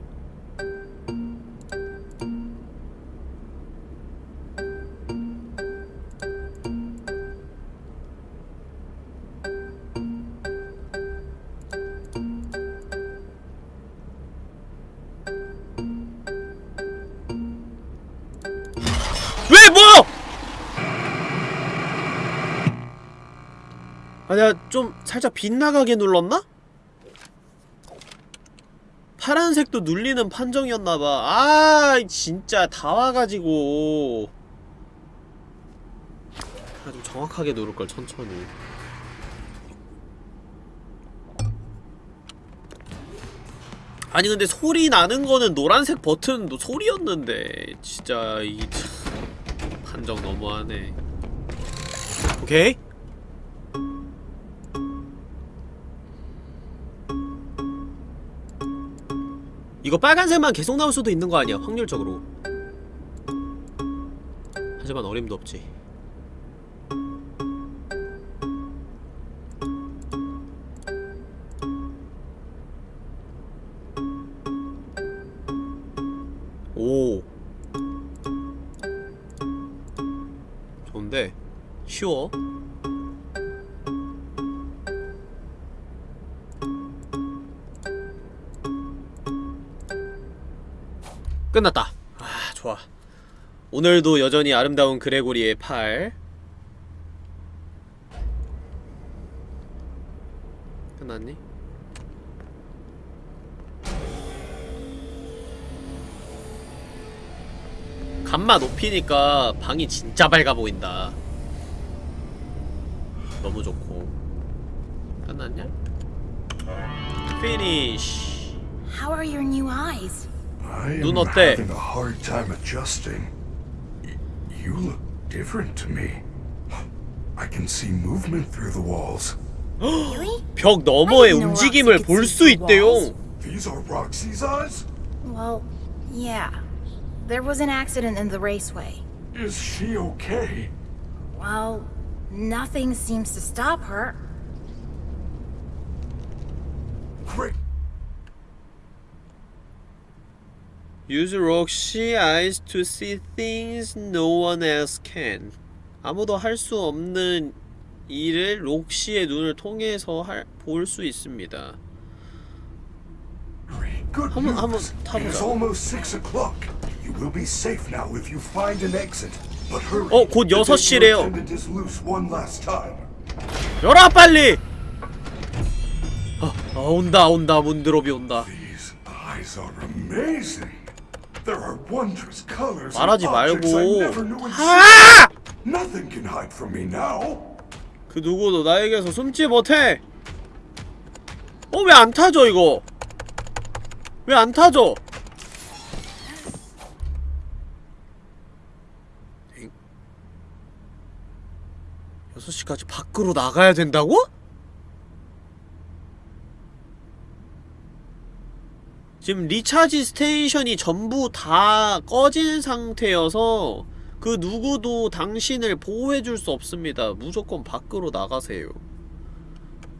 좀 살짝 빗나가게 눌렀나? 파란색도 눌리는 판정이었나봐. 아 진짜 다 와가지고. 아, 좀 정확하게 누를걸 천천히. 아니 근데 소리 나는 거는 노란색 버튼도 소리였는데. 진짜 이 참, 판정 너무하네. 오케이 이거 빨간색만 계속 나올 수도 있는 거 아니야 확률적으로. 하지만 어림도 없지 끝났다 아 좋아 오늘도 여전히 아름다운 그레고리의 팔 끝났니? 감마 높이니까 방이 진짜 밝아 보인다 너무 좋고 끝났냐? 피니쉬 How are your new eyes? I 눈 am 어때? having a hard time adjusting. Y- you look different to me. I can see movement through the walls. Really? 벽 너머의 I didn't know 움직임을 Roxy could 볼 see 수 through 있대요 walls. These are Roxy's eyes? Well, yeah. There was an accident in the raceway. Is she okay? Well, nothing seems to stop her. Use Roxy eyes to see things no one else can. 아무도 할 수 없는 일을 록시의 눈을 통해서 볼 수 있습니다. 한번- 한번. 타보자. It's almost six o'clock. You will be safe now if you find an exit. But hurry. 어, 곧 The 여섯 danger 시래요. attendant is loose one last time. 열어 빨리! 아, 아 온다 온다 문드롭이 온다. There are wondrous colors and 말하지 objects I 말고. existed. 아! Nothing can hide from me now. 그 누구도 나에게서 숨지 못해. 어 왜 안 타죠 이거? 왜 안 타죠? 엥? 6시까지 밖으로 나가야 된다고? 지금 리차지 스테이션이 전부 다 꺼진 상태여서 그 누구도 당신을 보호해줄 수 없습니다. 무조건 밖으로 나가세요.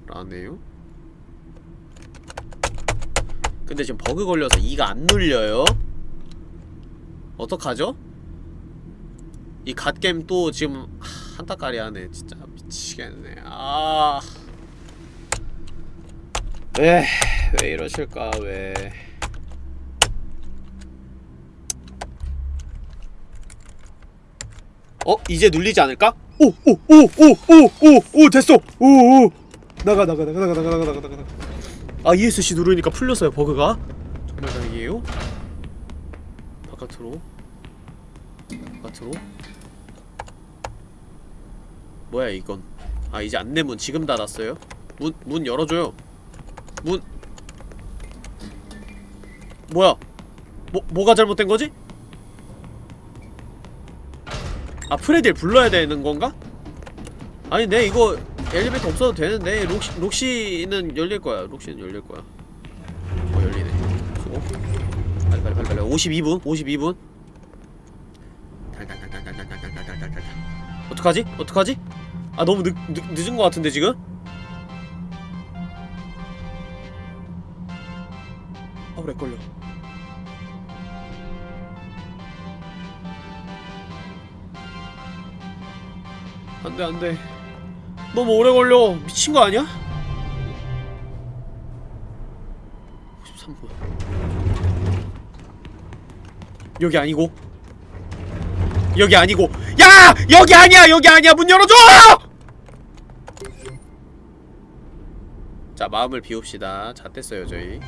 라네요. 근데 지금 버그 걸려서 이가 안 눌려요. 어떡하죠? 이 갓겜 또 지금 하, 한타까리 하네. 진짜 미치겠네. 아. 왜, 왜 이러실까, 왜. 어? 이제 눌리지 않을까? 오! 오! 오! 오! 오! 오! 오! 됐어! 오! 오! 나가 나가 나가 나가 나가 나가 나가 나가 아 ESC 누르니까 풀렸어요 버그가 정말 다행이에요 바깥으로 바깥으로 뭐야 이건 아 이제 안내문 지금 닫았어요 문, 문 열어줘요 문 뭐야 뭐, 뭐가 잘못된 거지? 아 프레디를 불러야 되는 건가? 아니 내 이거 엘리베이터 없어도 되는데. 록시, 록시는 열릴 거야. 록시는 열릴 거야. 어 열리네. 수고 빨리 빨리 빨리 빨리. 52분? 52분? 달달달달달달달달달달달 어떡하지? 어떡하지? 아 너무 늦, 늦, 늦은 거 같은데 지금? 아 오래 걸려 안돼 안돼. 너무 오래 걸려. 미친 거 아니야? 53분. 여기 아니고? 여기 아니고? 야! 여기 아니야! 여기 아니야! 문 열어줘! 자 마음을 비웁시다. 잣됐어요 저희.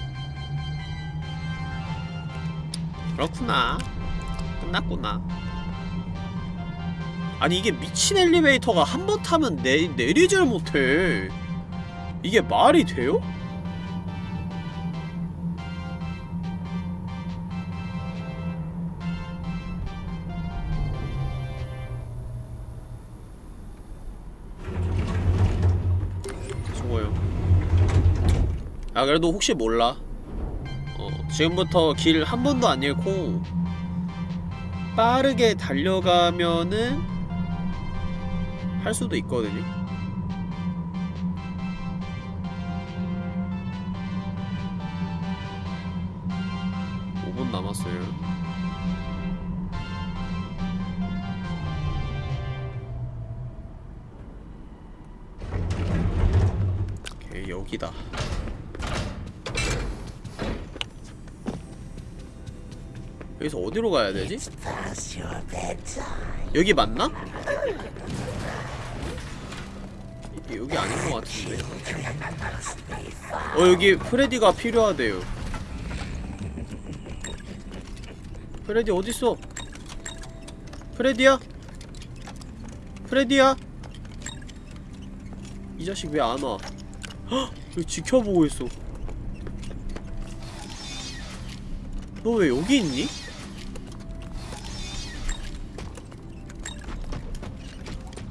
그렇구나. 끝났구나 아니 이게 미친 엘리베이터가 한 번 타면 내, 내리질 못해. 이게 말이 돼요? 아 그래도 혹시 몰라. 어 지금부터 길 한 번도 안 잃고 빠르게 달려가면은 할 수도 있거든요. 오분 남았어요. 오케이, 여기다. 여기서 어디로 가야 되지? 여기 맞나? 이- 여기 아닌 것 같은데. 어 여기 프레디가 필요하대요. 프레디 어딨어? 프레디야? 프레디야? 이 자식 왜 안 와? 헉! 지켜보고 있어. 너 왜 여기 있니?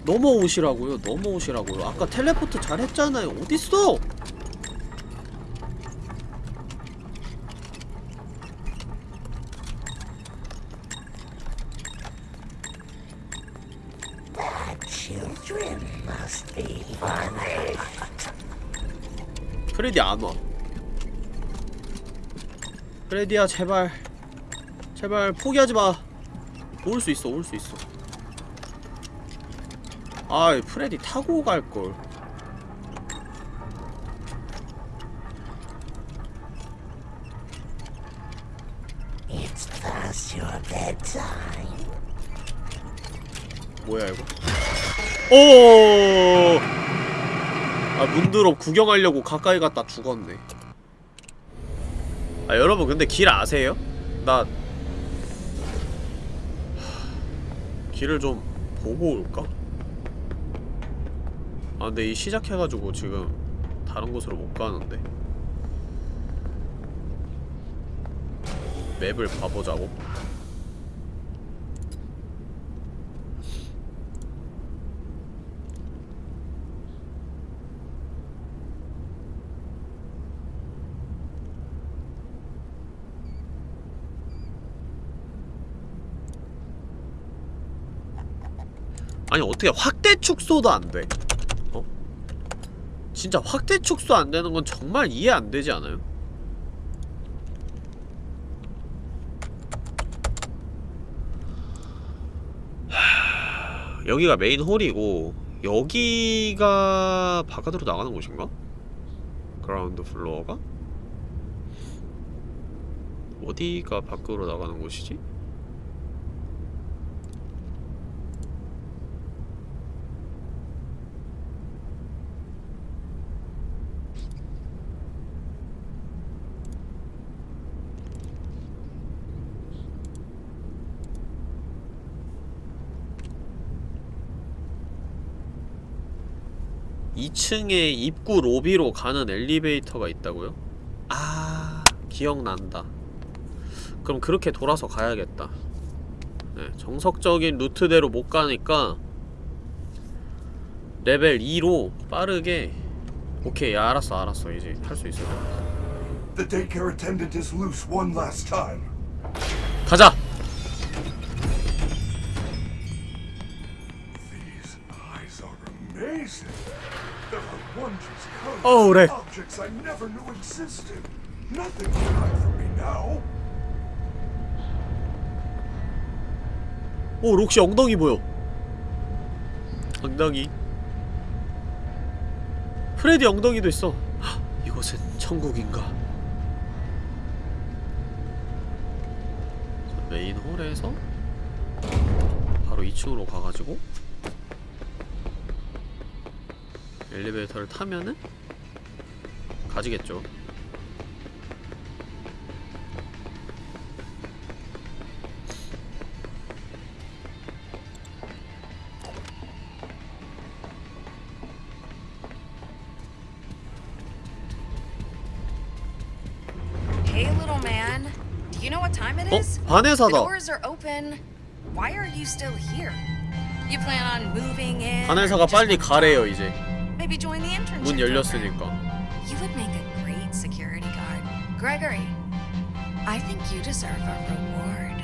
넘어오시라고요 넘어오시라고요. 아까 텔레포트 잘했잖아요. 어딨어? 프레디 안와. 프레디야 제발. 제발 포기하지마. 올 수 있어 올 수 있어 아 프레디 타고 갈걸 뭐야 이거 오! 아 문드럽 구경하려고 가까이 갔다 죽었네 아 여러분 근데 길 아세요? 나 하, 길을 좀 보고 올까? 아 근데 이 시작해가지고 지금 다른 곳으로 못 가는데 맵을 봐보자고 아니 어떻게 확대 축소도 안 돼? 어? 진짜 확대 축소 안 되는 건 정말 이해 안 되지 않아요? 하... 여기가 main hall이고 여기가 바깥으로 나가는 곳인가? ground floor가? 어디가 밖으로 나가는 곳이지? 이층에 입구 로비로 가는 엘리베이터가 있다고요? 아 기억난다. 그럼 그렇게 돌아서 가야겠다. 네, 정석적인 루트대로 못 가니까 레벨 2로 빠르게 오케이 야, 알았어 알았어. 이제 할 수 있을 것 같아 daycare now. 오 록시 엉덩이 보여. 엉덩이. 프레디 엉덩이도 있어. 헉, 이곳은 천국인가? 자, main hall에서? 바로 2층으로 가가지고. 엘리베이터를 타면은 가지겠죠 Hey, little man. Do you know what time it 어? is? The 반해사다 doors are open. Why are you still here? You plan on moving in? or 바네사가 just 빨리 가래요? 이제 Maybe join the internship 문. 열렸으니까 You would make a great security guard. Gregory, I think you deserve a reward.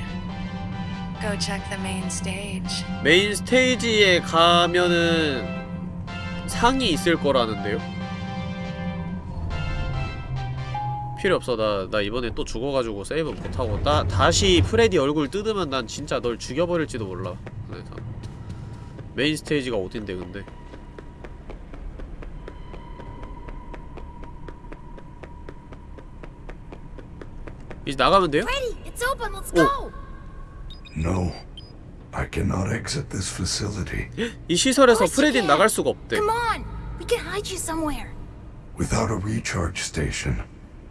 Go check the main stage. main stage에 가면은 상이 있을 거라는데요? 필요 없어 나, 나 이번에 또 죽어가지고 세이브 못하고 나 다시 프레디 얼굴 뜯으면 난 진짜 널 죽여버릴지도 몰라 그래서 메인 스테이지가 어딘데 근데 이제 나가면 돼요? Freddy, it's open. Let's go. No. I cannot exit this facility. 이 시설에서 course you 프레디는 can. 나갈 수가 없대 Come on. We can hide you somewhere. Without a recharge station,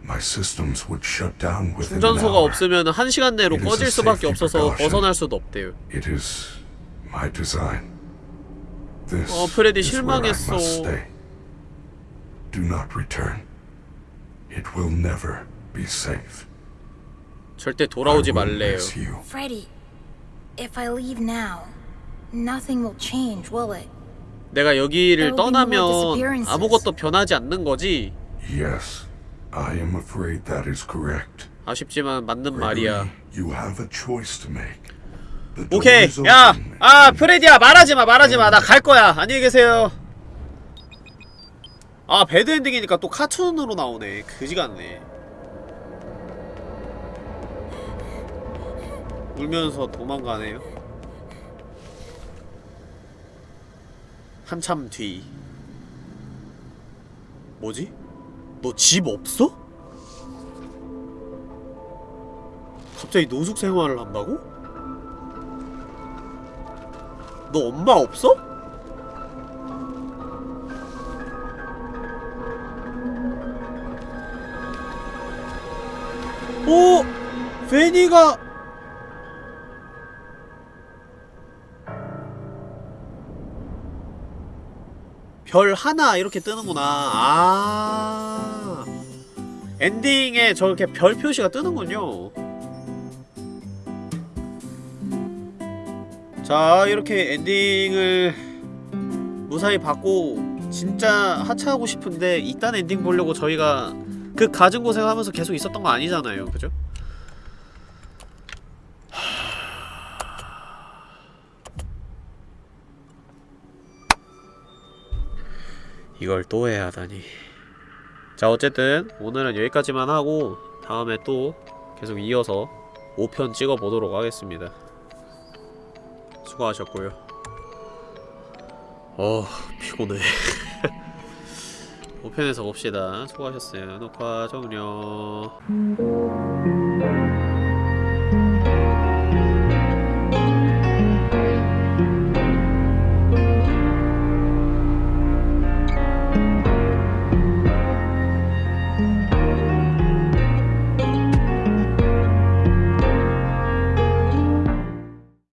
my systems would shut down within an 충전소가 hour. 없으면 한 시간 내로 It is 꺼질 a 수밖에 safety 없어서 precaution. 벗어날 수도 없대요 It is my design. This 어, 프레디 is where I 실망했어. must stay. Do not return. It will never be safe. 절대 돌아오지 말래요. Freddy, if I leave now, nothing will change, will it? 내가 여기를 떠나면. 아무것도 변하지 않는 거지 Yes, I am afraid that is correct. 아쉽지만 맞는 말이야 You have a choice to make. The 오케이 야! 아 프레디야 말하지 마 말하지 마 나 갈 거야 안녕히 계세요 아 배드 엔딩이니까 또 카툰으로 나오네 그지 같네 울면서 도망가네요 한참 뒤 뭐지? 너 집 없어? 갑자기 노숙 생활을 한다고? 너 엄마 없어? 오! 베니가 별 하나 이렇게 뜨는구나. 아. 엔딩에 저렇게 별 표시가 뜨는군요. 자, 이렇게 엔딩을 무사히 받고 진짜 하차하고 싶은데 이딴 엔딩 보려고 저희가 그 가진 고생하면서 계속 있었던 거 아니잖아요. 그죠? 이걸 또 해야 하다니. 자, 어쨌든 오늘은 여기까지만 하고 다음에 또 계속 이어서 5편 찍어 보도록 하겠습니다. 수고하셨고요. 어, 피곤해. 5편에서 봅시다. 수고하셨어요. 녹화 종료.